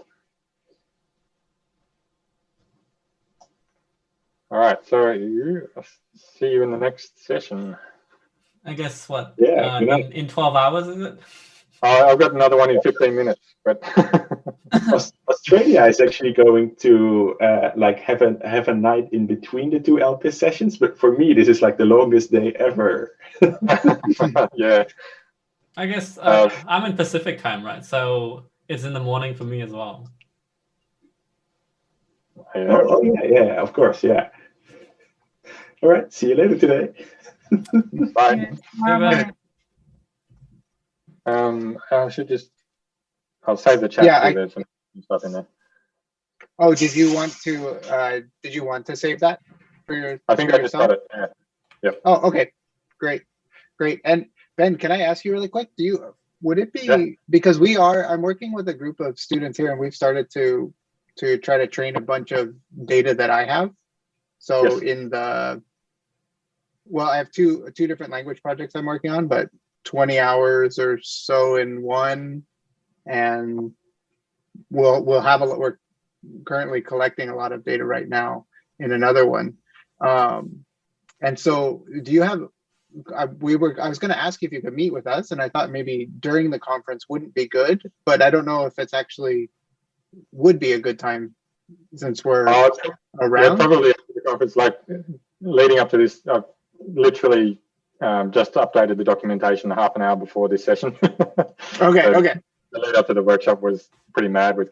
Speaker 1: All right. So you, I'll see you in the next session.
Speaker 5: I guess what?
Speaker 4: Yeah,
Speaker 5: uh, in, in 12 hours, is it?
Speaker 1: Uh, I've got another one in 15 minutes, but
Speaker 4: Australia is actually going to uh, like have a have a night in between the two Elpis sessions, but for me this is like the longest day ever.
Speaker 1: yeah,
Speaker 5: I guess uh,
Speaker 1: Uh,
Speaker 5: I'm in Pacific time, right? So it's in the morning for me as well.
Speaker 4: Oh, oh, yeah, yeah, of course, yeah. All right, see you later today.
Speaker 1: Bye.
Speaker 3: Tomorrow
Speaker 5: bye.
Speaker 3: morning.
Speaker 1: Um, I should just, I'll save the chat.
Speaker 2: Yeah, I-
Speaker 1: there's some stuff in there.
Speaker 2: Oh, did you want to, uh, did you want to save that for your?
Speaker 1: I think
Speaker 2: for
Speaker 1: I just
Speaker 2: yourself?
Speaker 1: got it. Yeah.
Speaker 2: Oh, okay, great, great. And Ben, can I ask you really quick? Do you, would it be,
Speaker 1: Yeah.
Speaker 2: because we are, I'm working with a group of students here and we've started to, to try to train a bunch of data that I have. So
Speaker 1: Yes.
Speaker 2: in the, well, I have two, two different language projects I'm working on, but 20 hours or so in one. And we'll, we'll have a, lot. we're currently collecting a lot of data right now in another one. Um, and so do you have, I, we were, I was going to ask if you could meet with us and I thought maybe during the conference wouldn't be good, but I don't know if it's actually would be a good time since we're
Speaker 1: Oh, it's- yeah,
Speaker 2: around.
Speaker 1: probably after the conference, like leading up to this, I've literally um, just updated the documentation half an hour before this session.
Speaker 2: Okay,
Speaker 1: So-
Speaker 2: okay.
Speaker 1: the lead up to the workshop was pretty mad with